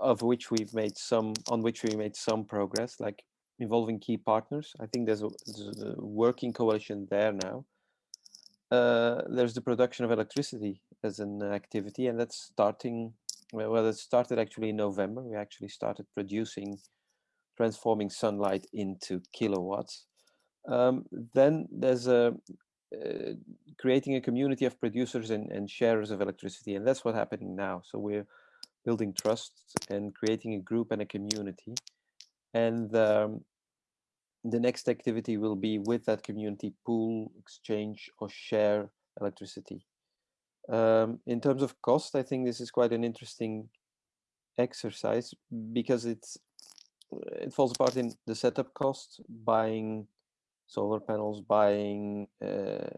of which we've made some, on which we made some progress, like involving key partners. I think there's a, there's a working coalition there now. Uh, there's the production of electricity as an activity, and that's starting. Well, it started actually in November. We actually started producing, transforming sunlight into kilowatts. Um, then there's a uh, creating a community of producers and, and sharers of electricity, and that's what's happening now. So we're building trust and creating a group and a community and um, the next activity will be with that community pool, exchange or share electricity. Um, in terms of cost, I think this is quite an interesting exercise because it's it falls apart in the setup cost, buying solar panels, buying uh,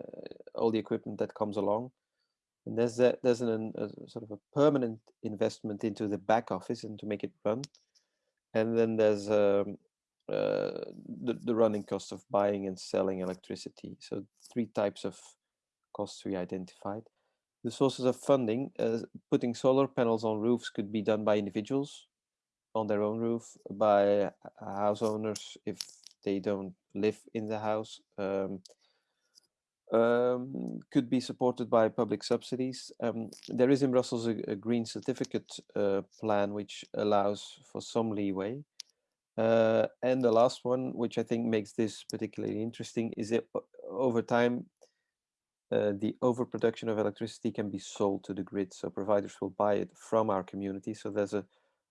all the equipment that comes along. And there's a, there's an, a sort of a permanent investment into the back office and to make it run and then there's um, uh, the, the running cost of buying and selling electricity. So three types of costs we identified. The sources of funding, uh, putting solar panels on roofs could be done by individuals on their own roof, by house owners if they don't live in the house. Um, um, could be supported by public subsidies. Um, there is in Brussels a, a green certificate uh, plan which allows for some leeway. Uh, and the last one, which I think makes this particularly interesting, is that over time, uh, the overproduction of electricity can be sold to the grid. So providers will buy it from our community. So there's a,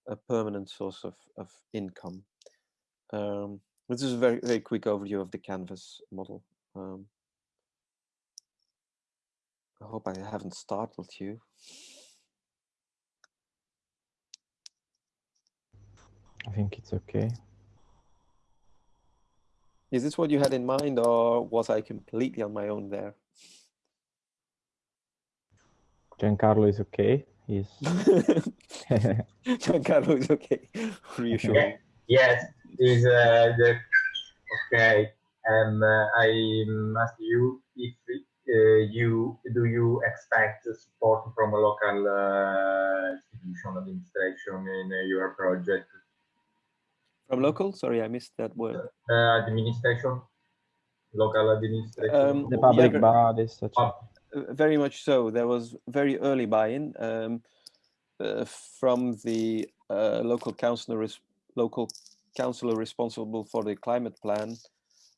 a permanent source of, of income. Um, this is a very, very quick overview of the Canvas model. Um, I hope I haven't startled you. I think it's okay. Is this what you had in mind or was I completely on my own there? Giancarlo is okay. He's (laughs) (laughs) Giancarlo is okay. Reassuring. Yes, is uh, the okay. Um, uh, I ask you if you do you expect support from a local uh, institution administration in uh, your project From local? Sorry, I missed that word. uh, administration, local administration. Um, the public but- bodies. such Uh, Very much so. There was very early buy-in um, uh, from the uh, local councillor, local councillor responsible for the climate plan,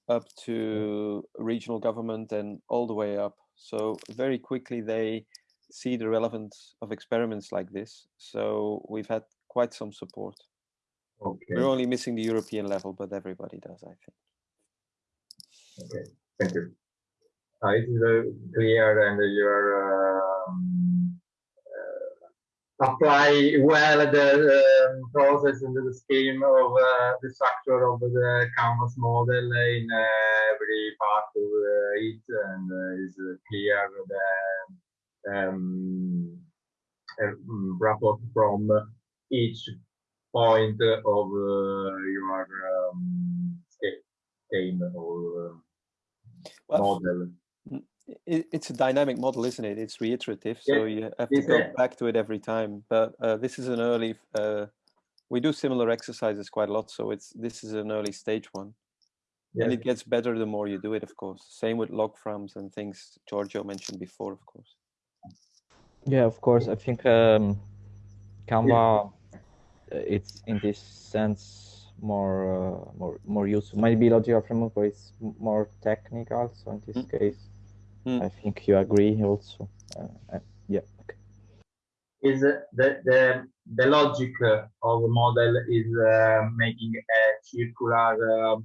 up to regional government and all the way up. So very quickly they see the relevance of experiments like this. So we've had quite some support. Okay, We're only missing the European level, but everybody does, I think. okay, thank you. Uh, it is very clear and your um, uh, apply well the um, process and the scheme of uh, the structure of the canvas model in uh, every part of it and uh, is clear the um, mm, rapport from each point of uh, your um, scheme or uh, Well, model. It, it's a dynamic model, isn't it? It's reiterative, so Yeah, you have to it's go a- back to it every time. But uh, this is an early. Uh, we do similar exercises quite a lot, so it's this is an early stage one, and it gets better the more you do it. Of course, same with log frames and things Giorgio mentioned before. Of course, Yeah, of course. I think um, Canva, uh, it's in this sense more uh, more more useful. Maybe logical framework but it's more technical. So in this Mm. case, Mm. I think you agree also. Uh, uh, yeah. Okay. is uh, the the the logic of a model is uh, making a circular uh,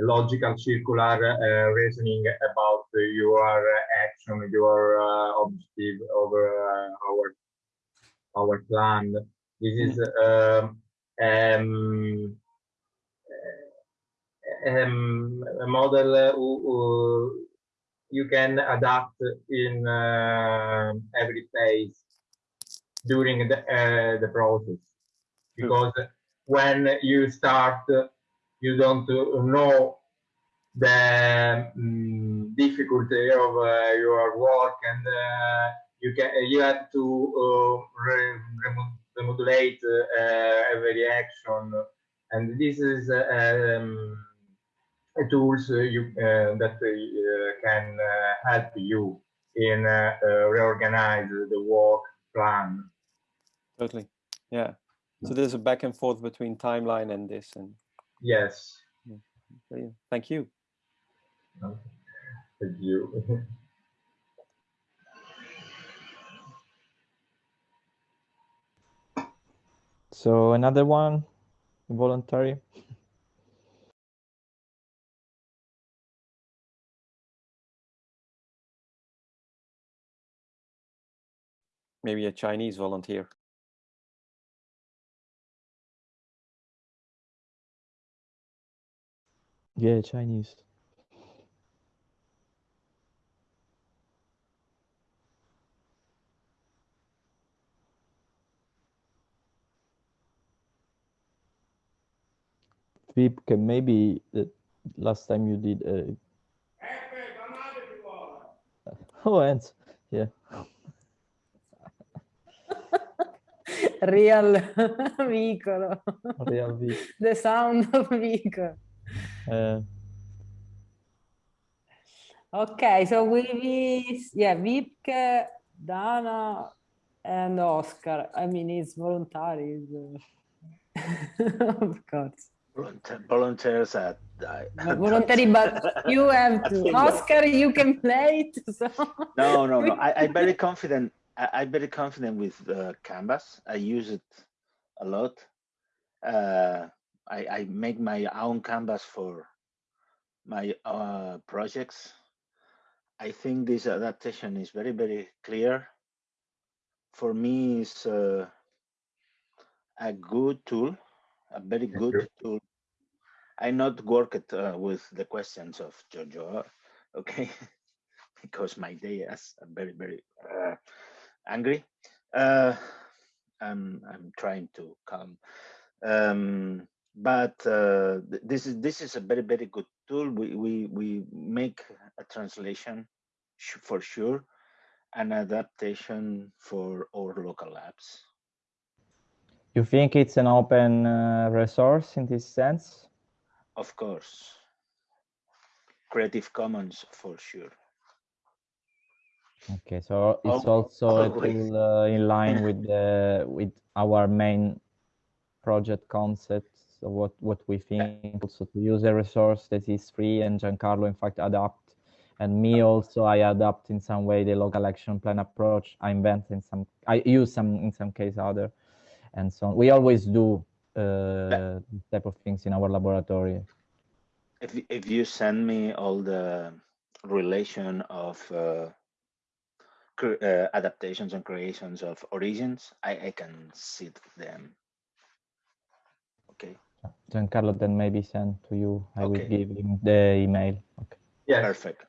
a logical circular uh, reasoning about your action your uh, objective over uh, our our plan this is um, um, um, a model uh, who, who you can adapt in uh, every phase during the uh, the process. Because when you start you don't know the um, difficulty of uh, your work and uh, you can you have to uh, re- remodulate uh, every action. And this is uh, um, tools uh, you uh, that uh, can uh, help you in uh, uh, reorganize the work plan totally. Yeah. So there's a back and forth between timeline and this, and yes brilliant. thank you. Thank you. (laughs) So another one, voluntary. Maybe a Chinese volunteer. Yeah, Chinese. Wiebke, maybe the last time you did uh, (laughs) Oh, and yeah. Real (laughs) Vicolo. Real Vip. The sound of Vico. Uh, Okay, so we, we yeah, Vipke, Dana, and Oscar. I mean, it's voluntary. (laughs) of course. Volunteer- Volunteers at. I- But voluntary, but you have to. (laughs) Oscar, you can play it. So. No, no, no. I, I'm very confident. I, I'm very confident with uh, Canvas. I use it a lot. Uh, I, I make my own Canvas for my uh, projects. I think this adaptation is very, very clear. For me, it's uh, a good tool, a very Thank good you. tool. I not worked uh, with the questions of Jojo, okay, (laughs) because my day is very, very uh, angry. Uh, I'm I'm trying to come. Um, but uh, th- this is this is a very very good tool. We we we make a translation for sure, an adaptation for our local labs. You think it's an open uh, resource in this sense? Of course, Creative Commons for sure. Okay, so it's Al- also tool uh, in line with the with our main project concept. So what what we think also to use a resource that is free and Giancarlo in fact adapt and me also I adapt in some way the local action plan approach I invent in some I use some in some case other and so on. We always do uh, type of things in our laboratory. If if you send me all the relation of uh, uh, adaptations and creations of origins, I, I can see them. Okay, Giancarlo then maybe send to you. I will give him the email. Okay. Yes. perfect,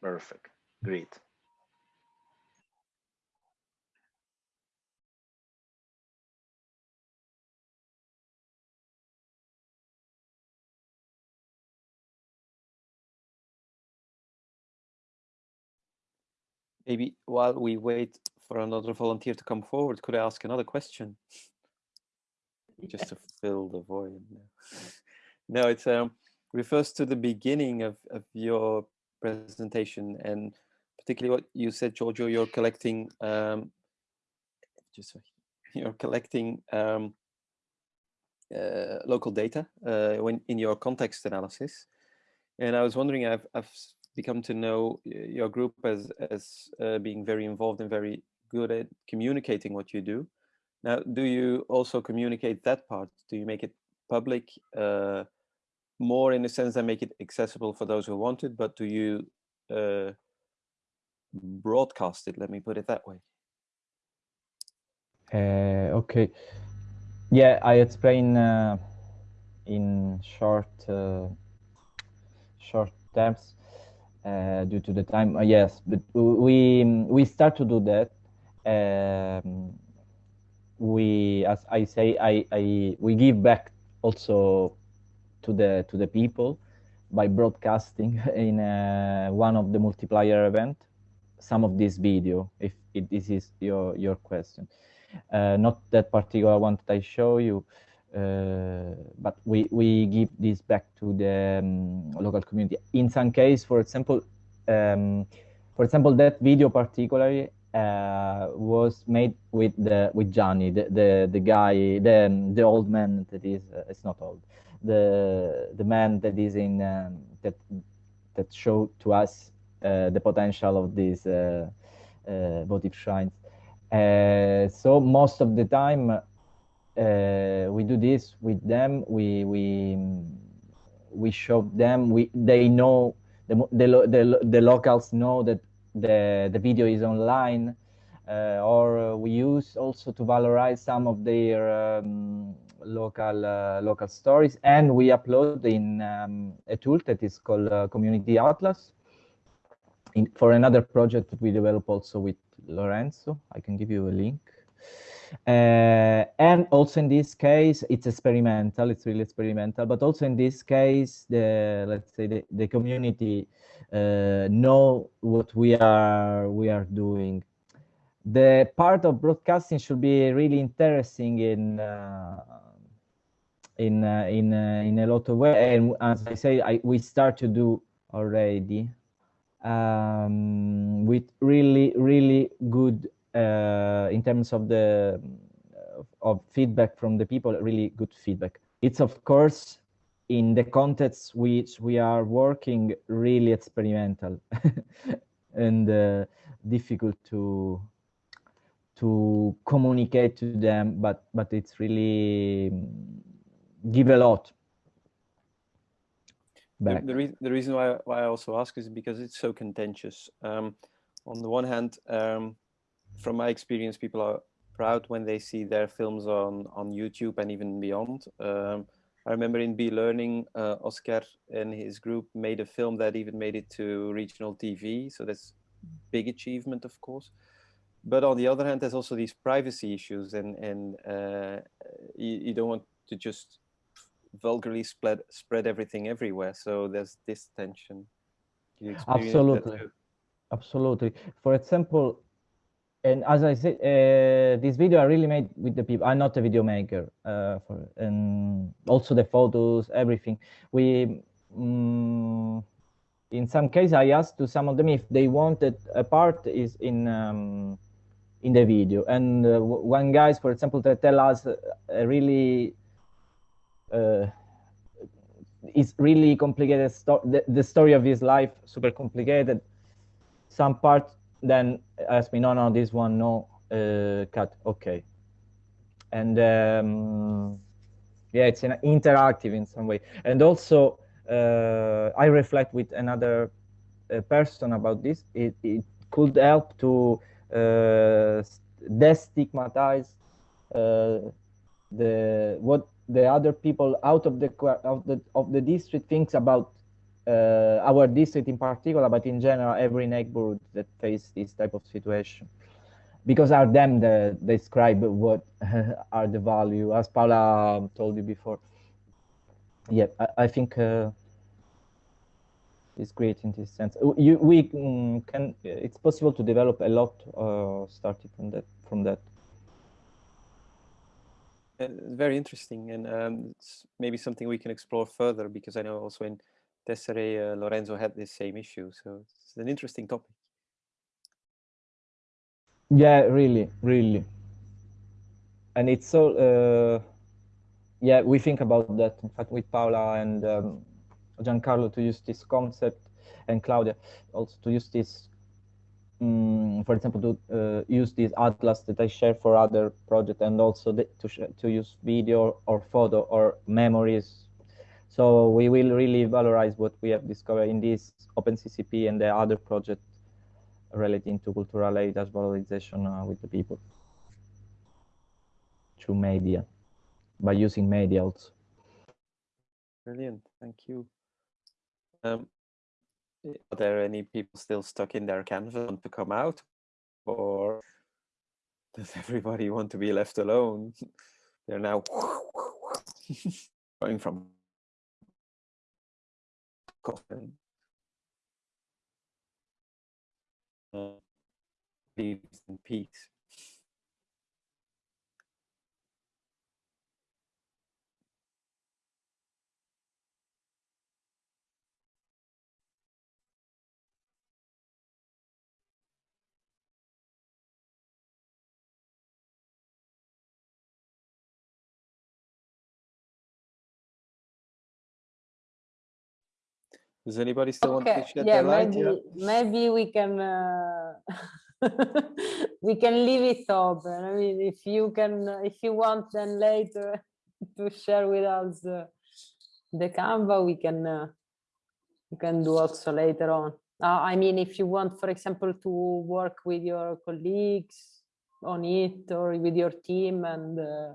perfect, great. Maybe while we wait for another volunteer to come forward, could I ask another question? Just to fill the void. (laughs) No, it um, refers to the beginning of, of your presentation and particularly what you said, Giorgio, you're collecting, um, just sorry, (laughs) you're collecting um, uh, local data uh, when in your context analysis. And I was wondering, I've, I've become to know your group as, as uh, being very involved and very good at communicating what you do. Now, do you also communicate that part? Do you make it public uh, more in the sense that make it accessible for those who want it, but do you uh, broadcast it? Let me put it that way. Uh, okay. Yeah, I explain uh, in short uh, short terms uh, due to the time. Uh, yes, but we we start to do that. Um, we, as I say, I, I we give back also to the to the people by broadcasting (laughs) in uh, one of the multiplier event some of this video if it, this is your your question uh, not that particular one that I show you, uh, but we, we give this back to the um, local community. In some case, for example, um, for example, that video particularly uh, was made with the with Johnny, the the, the guy, the um, the old man that is uh, it's not old, the the man that is in um, that that showed to us uh, the potential of these uh, uh, votive shrines. Uh, so most of the time uh, we do this with them. We we we show them. We they know the the the, the locals know that the the video is online, uh, or we use also to valorize some of their um, local uh, local stories, and we upload in um, a tool that is called uh, Community Atlas. In, for another project that we develop also with Lorenzo, I can give you a link. Uh, and also in this case, it's experimental. It's really experimental. But also in this case, the let's say the, the community uh, know what we are we are doing. The part of broadcasting should be really interesting in uh, in uh, in uh, in a lot of way. And as I say, I, we start to do already um, with really really good uh, in terms of the of, of feedback from the people really good feedback it's of course in the context which we are working really experimental (laughs) and uh, difficult to to communicate to them but but it's really mm, give a lot The, the, rea- the reason why, why I also ask is because it's so contentious. Um, on the one hand, um, from my experience, people are proud when they see their films on, on YouTube and even beyond. Um, I remember in B Learning, uh, Oscar and his group made a film that even made it to regional TV. So that's big achievement, of course. but on the other hand, there's also these privacy issues, and and uh, you, you don't want to just vulgarly spread spread everything everywhere. So there's this tension. Absolutely. Absolutely. For example, and as I said, uh, this video I really made with the people. I'm not a video maker, uh, for, and also the photos, everything. We, mm, in some case, I asked to some of them if they wanted a part is in um, in the video, and uh, one guys, for example, they tell us really uh, it's really complicated. Sto- the, the story of his life super complicated. Some part then ask me, no, no, this one, no, uh, cut, okay. And um, yeah, it's an interactive in some way. And also, uh, I reflect with another uh, person about this. It, it could help to uh, destigmatize uh, the what the other people out of the of the of the district thinks about our district in particular, but in general, every neighborhood that face this type of situation, because are them that describe what (laughs) are the value, as Paola told you before. Yeah, I, I think uh, it's great in this sense. Uh, You, we mm, can. It's possible to develop a lot uh, starting from that. From that. Uh, very interesting, and um, maybe something we can explore further because I know also in Tessere, uh, Lorenzo had this same issue, so it's an interesting topic. Yeah, really, really. And it's so, uh, yeah, we think about that, in fact, with Paola and um, Giancarlo to use this concept and Claudia also to use this, um, for example, to uh, use this atlas that I share for other projects and also the, to, to use video or photo or memories. So we will really valorize what we have discovered in this OpenCCP and the other project relating to cultural heritage valorization uh, with the people through media, by using media also. Brilliant, thank you. Um, are there any people still stuck in their canvas to come out, or does (laughs) everybody want to be left alone? (laughs) They're now (laughs) going from coffin. Leaves in peace. Does anybody still want to shed yeah, their light? maybe maybe we can uh, (laughs) we can leave it open. I mean, if you can, uh, if you want, then later (laughs) to share with us uh, the Canva, we can uh, we can do also later on. Uh, I mean, if you want, for example, to work with your colleagues on it or with your team, and uh,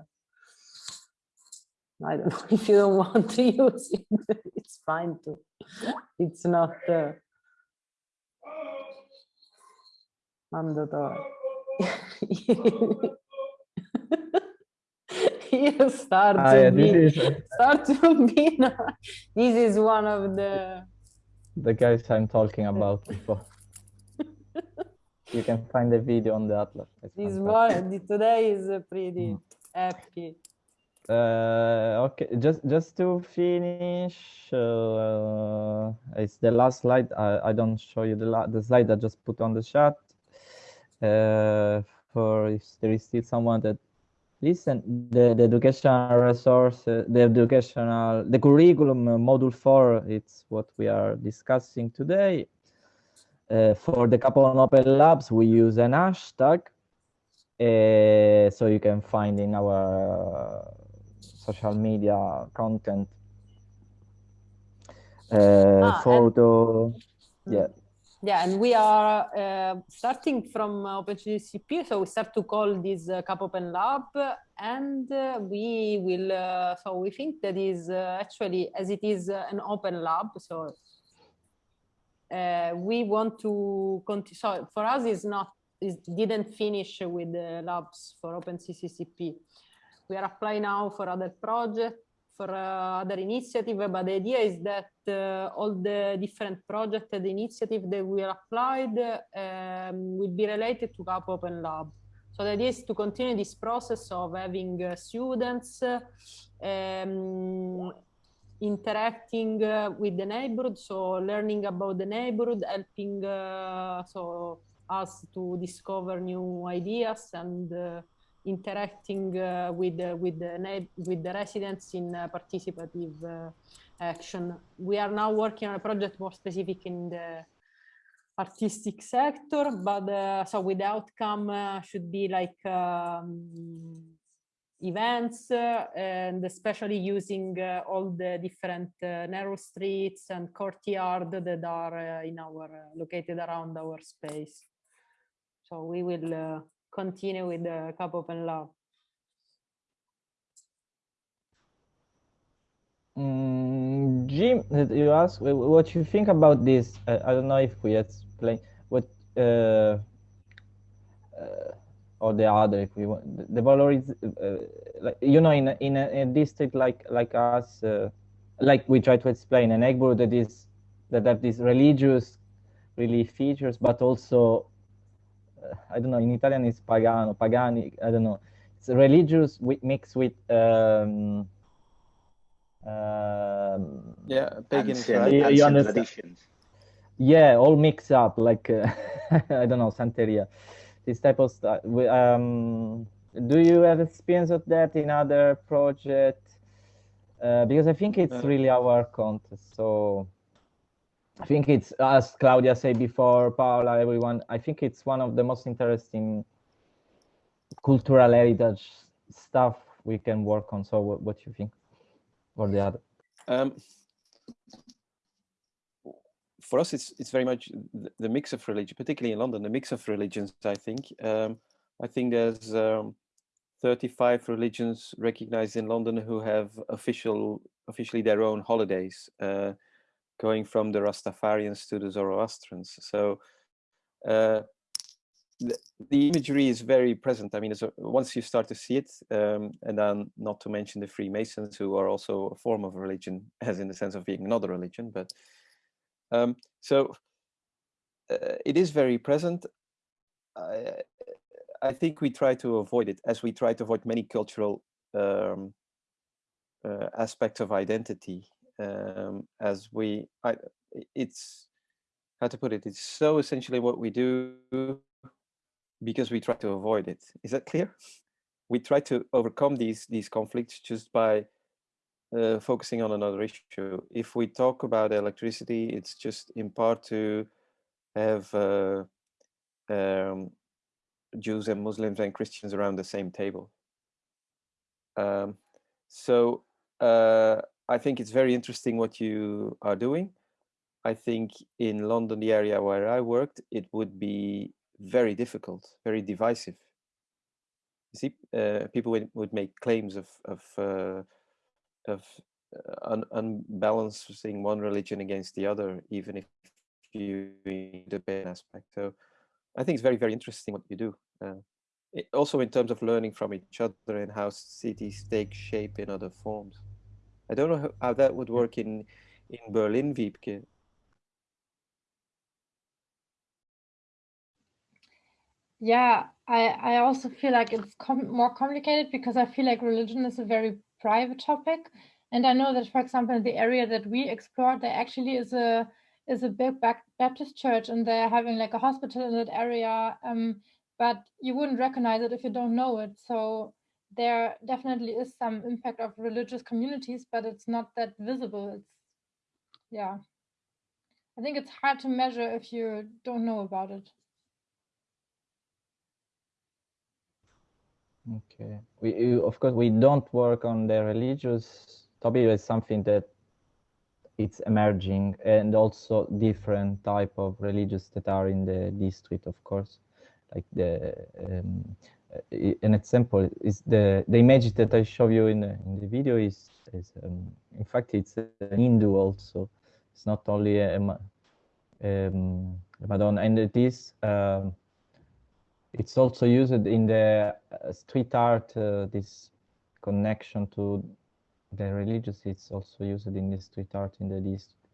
I don't know (laughs) if you don't want to use it, (laughs) it's fine too. It's not uh, mandatory. (laughs) you start Ah, to yeah, be, is start to be this is one of the the guys I'm talking about before. you can find the video on the Atlas. It's this fantastic. one today is uh, pretty happy Uh, okay, just just to finish, uh, it's the last slide. I, I don't show you the the slide I just put on the chat. Uh, for if there is still someone that listen, the, the educational resource, uh, the educational, the curriculum uh, module four, it's what we are discussing today. For the couple on open labs, we use an hashtag. Uh, so you can find in our social media content. Uh, Ah, photo yeah. Yeah and we are uh, starting from uh, OpenCCP so we start to call this uh, Cup Open Lab and uh, we will uh, so we think that is uh, actually as it is an open lab so uh, we want to continue so for us is not is, didn't finish with the labs for OpenCCCP. We are applying now for other projects, for uh, other initiative, but the idea is that uh, all the different projects and initiatives that we are applied um, will be related to CAP Open Lab. So the idea is to continue this process of having uh, students um, interacting uh, with the neighborhood, so learning about the neighborhood, helping uh, so us to discover new ideas and uh, interacting uh, with uh, with the with the residents in participative action. We are now working on a project more specific in the artistic sector, but so with the outcome should be like um, events uh, and especially using uh, all the different uh, narrow streets and courtyard that are in our located around our space. So we will continue with the CAP Open Lab. Mm, Jim, you ask what you think about this. Uh, I don't know if we explain what uh, uh, or the other if we want the valor is uh, like you know in a, in a, a, district like like us uh, like we try to explain an neighborhood that is that have these religious really features but also i don't know in italian it's pagano pagani i don't know it's religious with, mixed with um, um, yeah pagan you, you understand traditions. yeah all mixed up like uh, (laughs) i don't know santeria this type of stuff. Um, do you have experience of that in other projects? Uh, because I think it's uh, really our contest. So I think it's, as Claudia said before, Paola, everyone, I think it's one of the most interesting cultural heritage stuff we can work on. So what, what do you think? Or the other? Um, for us, it's it's very much the, the, mix of religion, particularly in London, the mix of religions. I think um, I think there's um, 35 religions recognized in London who have official officially their own holidays, uh, going from the Rastafarians to the Zoroastrians. So uh, the, the, imagery is very present. I mean, a, once you start to see it, um, and then not to mention the Freemasons, who are also a form of religion, (laughs) as in the sense of being another religion, but um, so uh, it is very present. I, I, think we try to avoid it as we try to avoid many cultural um, uh, aspects of identity um, as we, I, it's, how to put it, it's so essentially what we do because we try to avoid it. Is that clear? We try to overcome these these conflicts just by uh, focusing on another issue. If we talk about electricity, it's just in part to have uh, um, Jews and Muslims and Christians around the same table. Um, so uh, I think it's very interesting what you are doing. I think in London, the area where I worked, it would be very difficult, very divisive. You see, uh, people would, would make claims of, of uh, of uh, un unbalancing one religion against the other, even if you debate aspect. So I think it's very, very interesting what you do. Uh, it, also in terms of learning from each other and how cities take shape in other forms. I don't know how, that would work in in Berlin, Wiebke. Yeah, I, I also feel like it's com more complicated because I feel like religion is a very private topic. And I know that, for example, in the area that we explored, there actually is a is a big Baptist church, and they're having like a hospital in that area. Um, but you wouldn't recognize it if you don't know it. So there definitely is some impact of religious communities, but it's not that visible. It's yeah. I think it's hard to measure if you don't know about it. Okay. We of course we don't work on the religious topic. It's something that it's emerging, and also different type of religious that are in the district, of course. Like the um, an example is the the image that I show you in the, in the video is is um, in fact it's an Hindu also. It's not only a, a um, Madonna, and it is. Um, It's also used in the uh, street art, uh, this connection to the religious, it's also used in the street art in the district.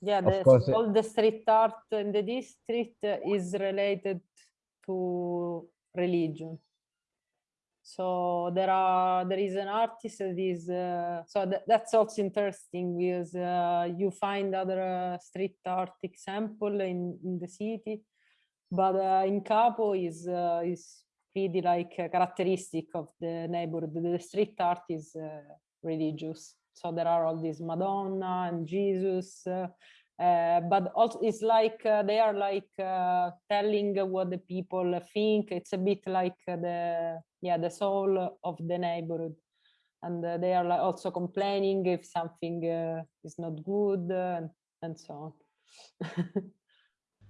Yeah, Of the, course, all the street art in the district is related to religion. So there are there is an artist that is uh, so that, that's also interesting because uh, you find other uh, street art example in, in the city, but uh, in Capo is uh, is pretty like characteristic of the neighborhood. The street art is religious. So there are all these Madonna and Jesus, uh, uh, but also it's like uh, they are like uh, telling what the people think. It's a bit like uh, the yeah the soul of the neighborhood, and uh, they are like also complaining if something uh, is not good uh, and, and so on.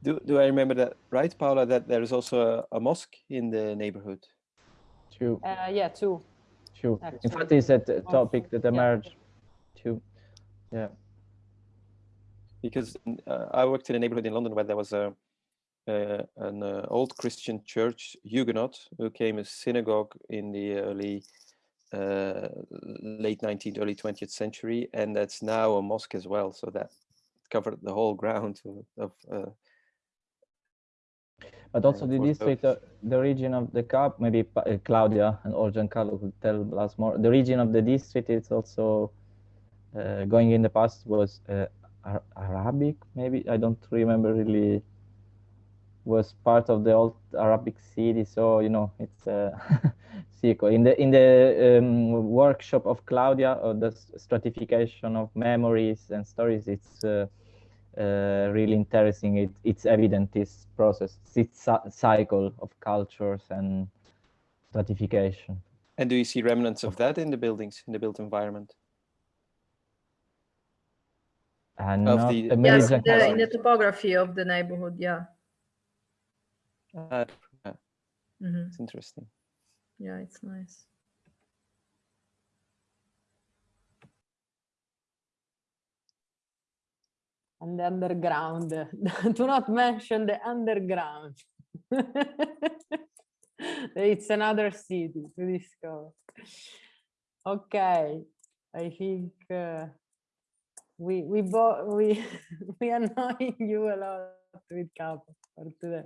Do, do I remember that right, Paola, that there is also a, a mosque in the neighborhood? True, uh, yeah, too. true. In fact, it's a t- topic also, that yeah. emerged too. Yeah. Because uh, I worked in a neighborhood in London where there was a uh, an uh, old Christian church, Huguenot, who became a synagogue in the early uh, late 19th, early 20th century, and that's now a mosque as well. So that covered the whole ground of. of But also the district, uh, the region of the Capo, maybe uh, Claudia and or Giancarlo could tell us more. The region of the district is also uh, going in the past was uh, Arabic, maybe I don't remember really. Was part of the old Arabic city, so you know it's a (laughs) circle. In the in the um, workshop of Claudia, or the stratification of memories and stories, it's. Uh, uh, really interesting. It, it's evident this process, this cy- cycle of cultures and stratification. and do you see remnants of that in the buildings, in the built environment? And Of not the- Yes, in the, in the topography of the neighborhood, yeah. Uh, hmm it's interesting. Yeah, it's nice. and the underground. (laughs) Do not mention the underground. (laughs) it's another city to discover. Okay, I think uh, we we both we (laughs) we annoy (laughs) you a lot with Capo for today.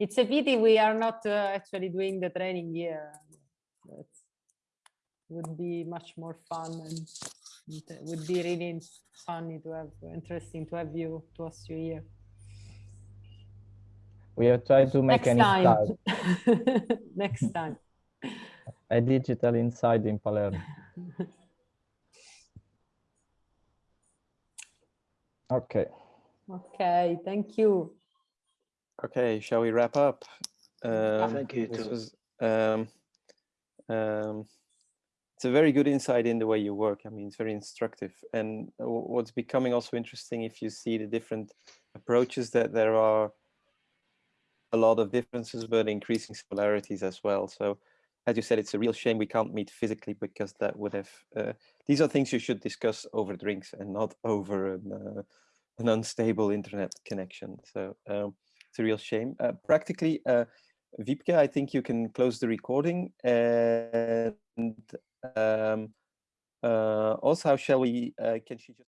it's a pity we are not uh, actually doing the training here. That would be much more fun and it would be really funny to have interesting to have you to us you here we have tried to make next an time (laughs) next time a digital inside in Palermo. Okay. okay thank you Okay, shall we wrap up? Um, Thank you, This too. was, um, um, it's a very good insight in the way you work. I mean, it's very instructive. And uh, what's becoming also interesting, if you see the different approaches, that there are a lot of differences, but increasing similarities as well. So, as you said, it's a real shame we can't meet physically because that would have. Uh, these are things you should discuss over drinks and not over an, uh, an unstable internet connection. So. Um, it's a real shame. Uh, practically, uh, Wiebke, I think you can close the recording. And um, uh, also, how shall we? Uh, can she just?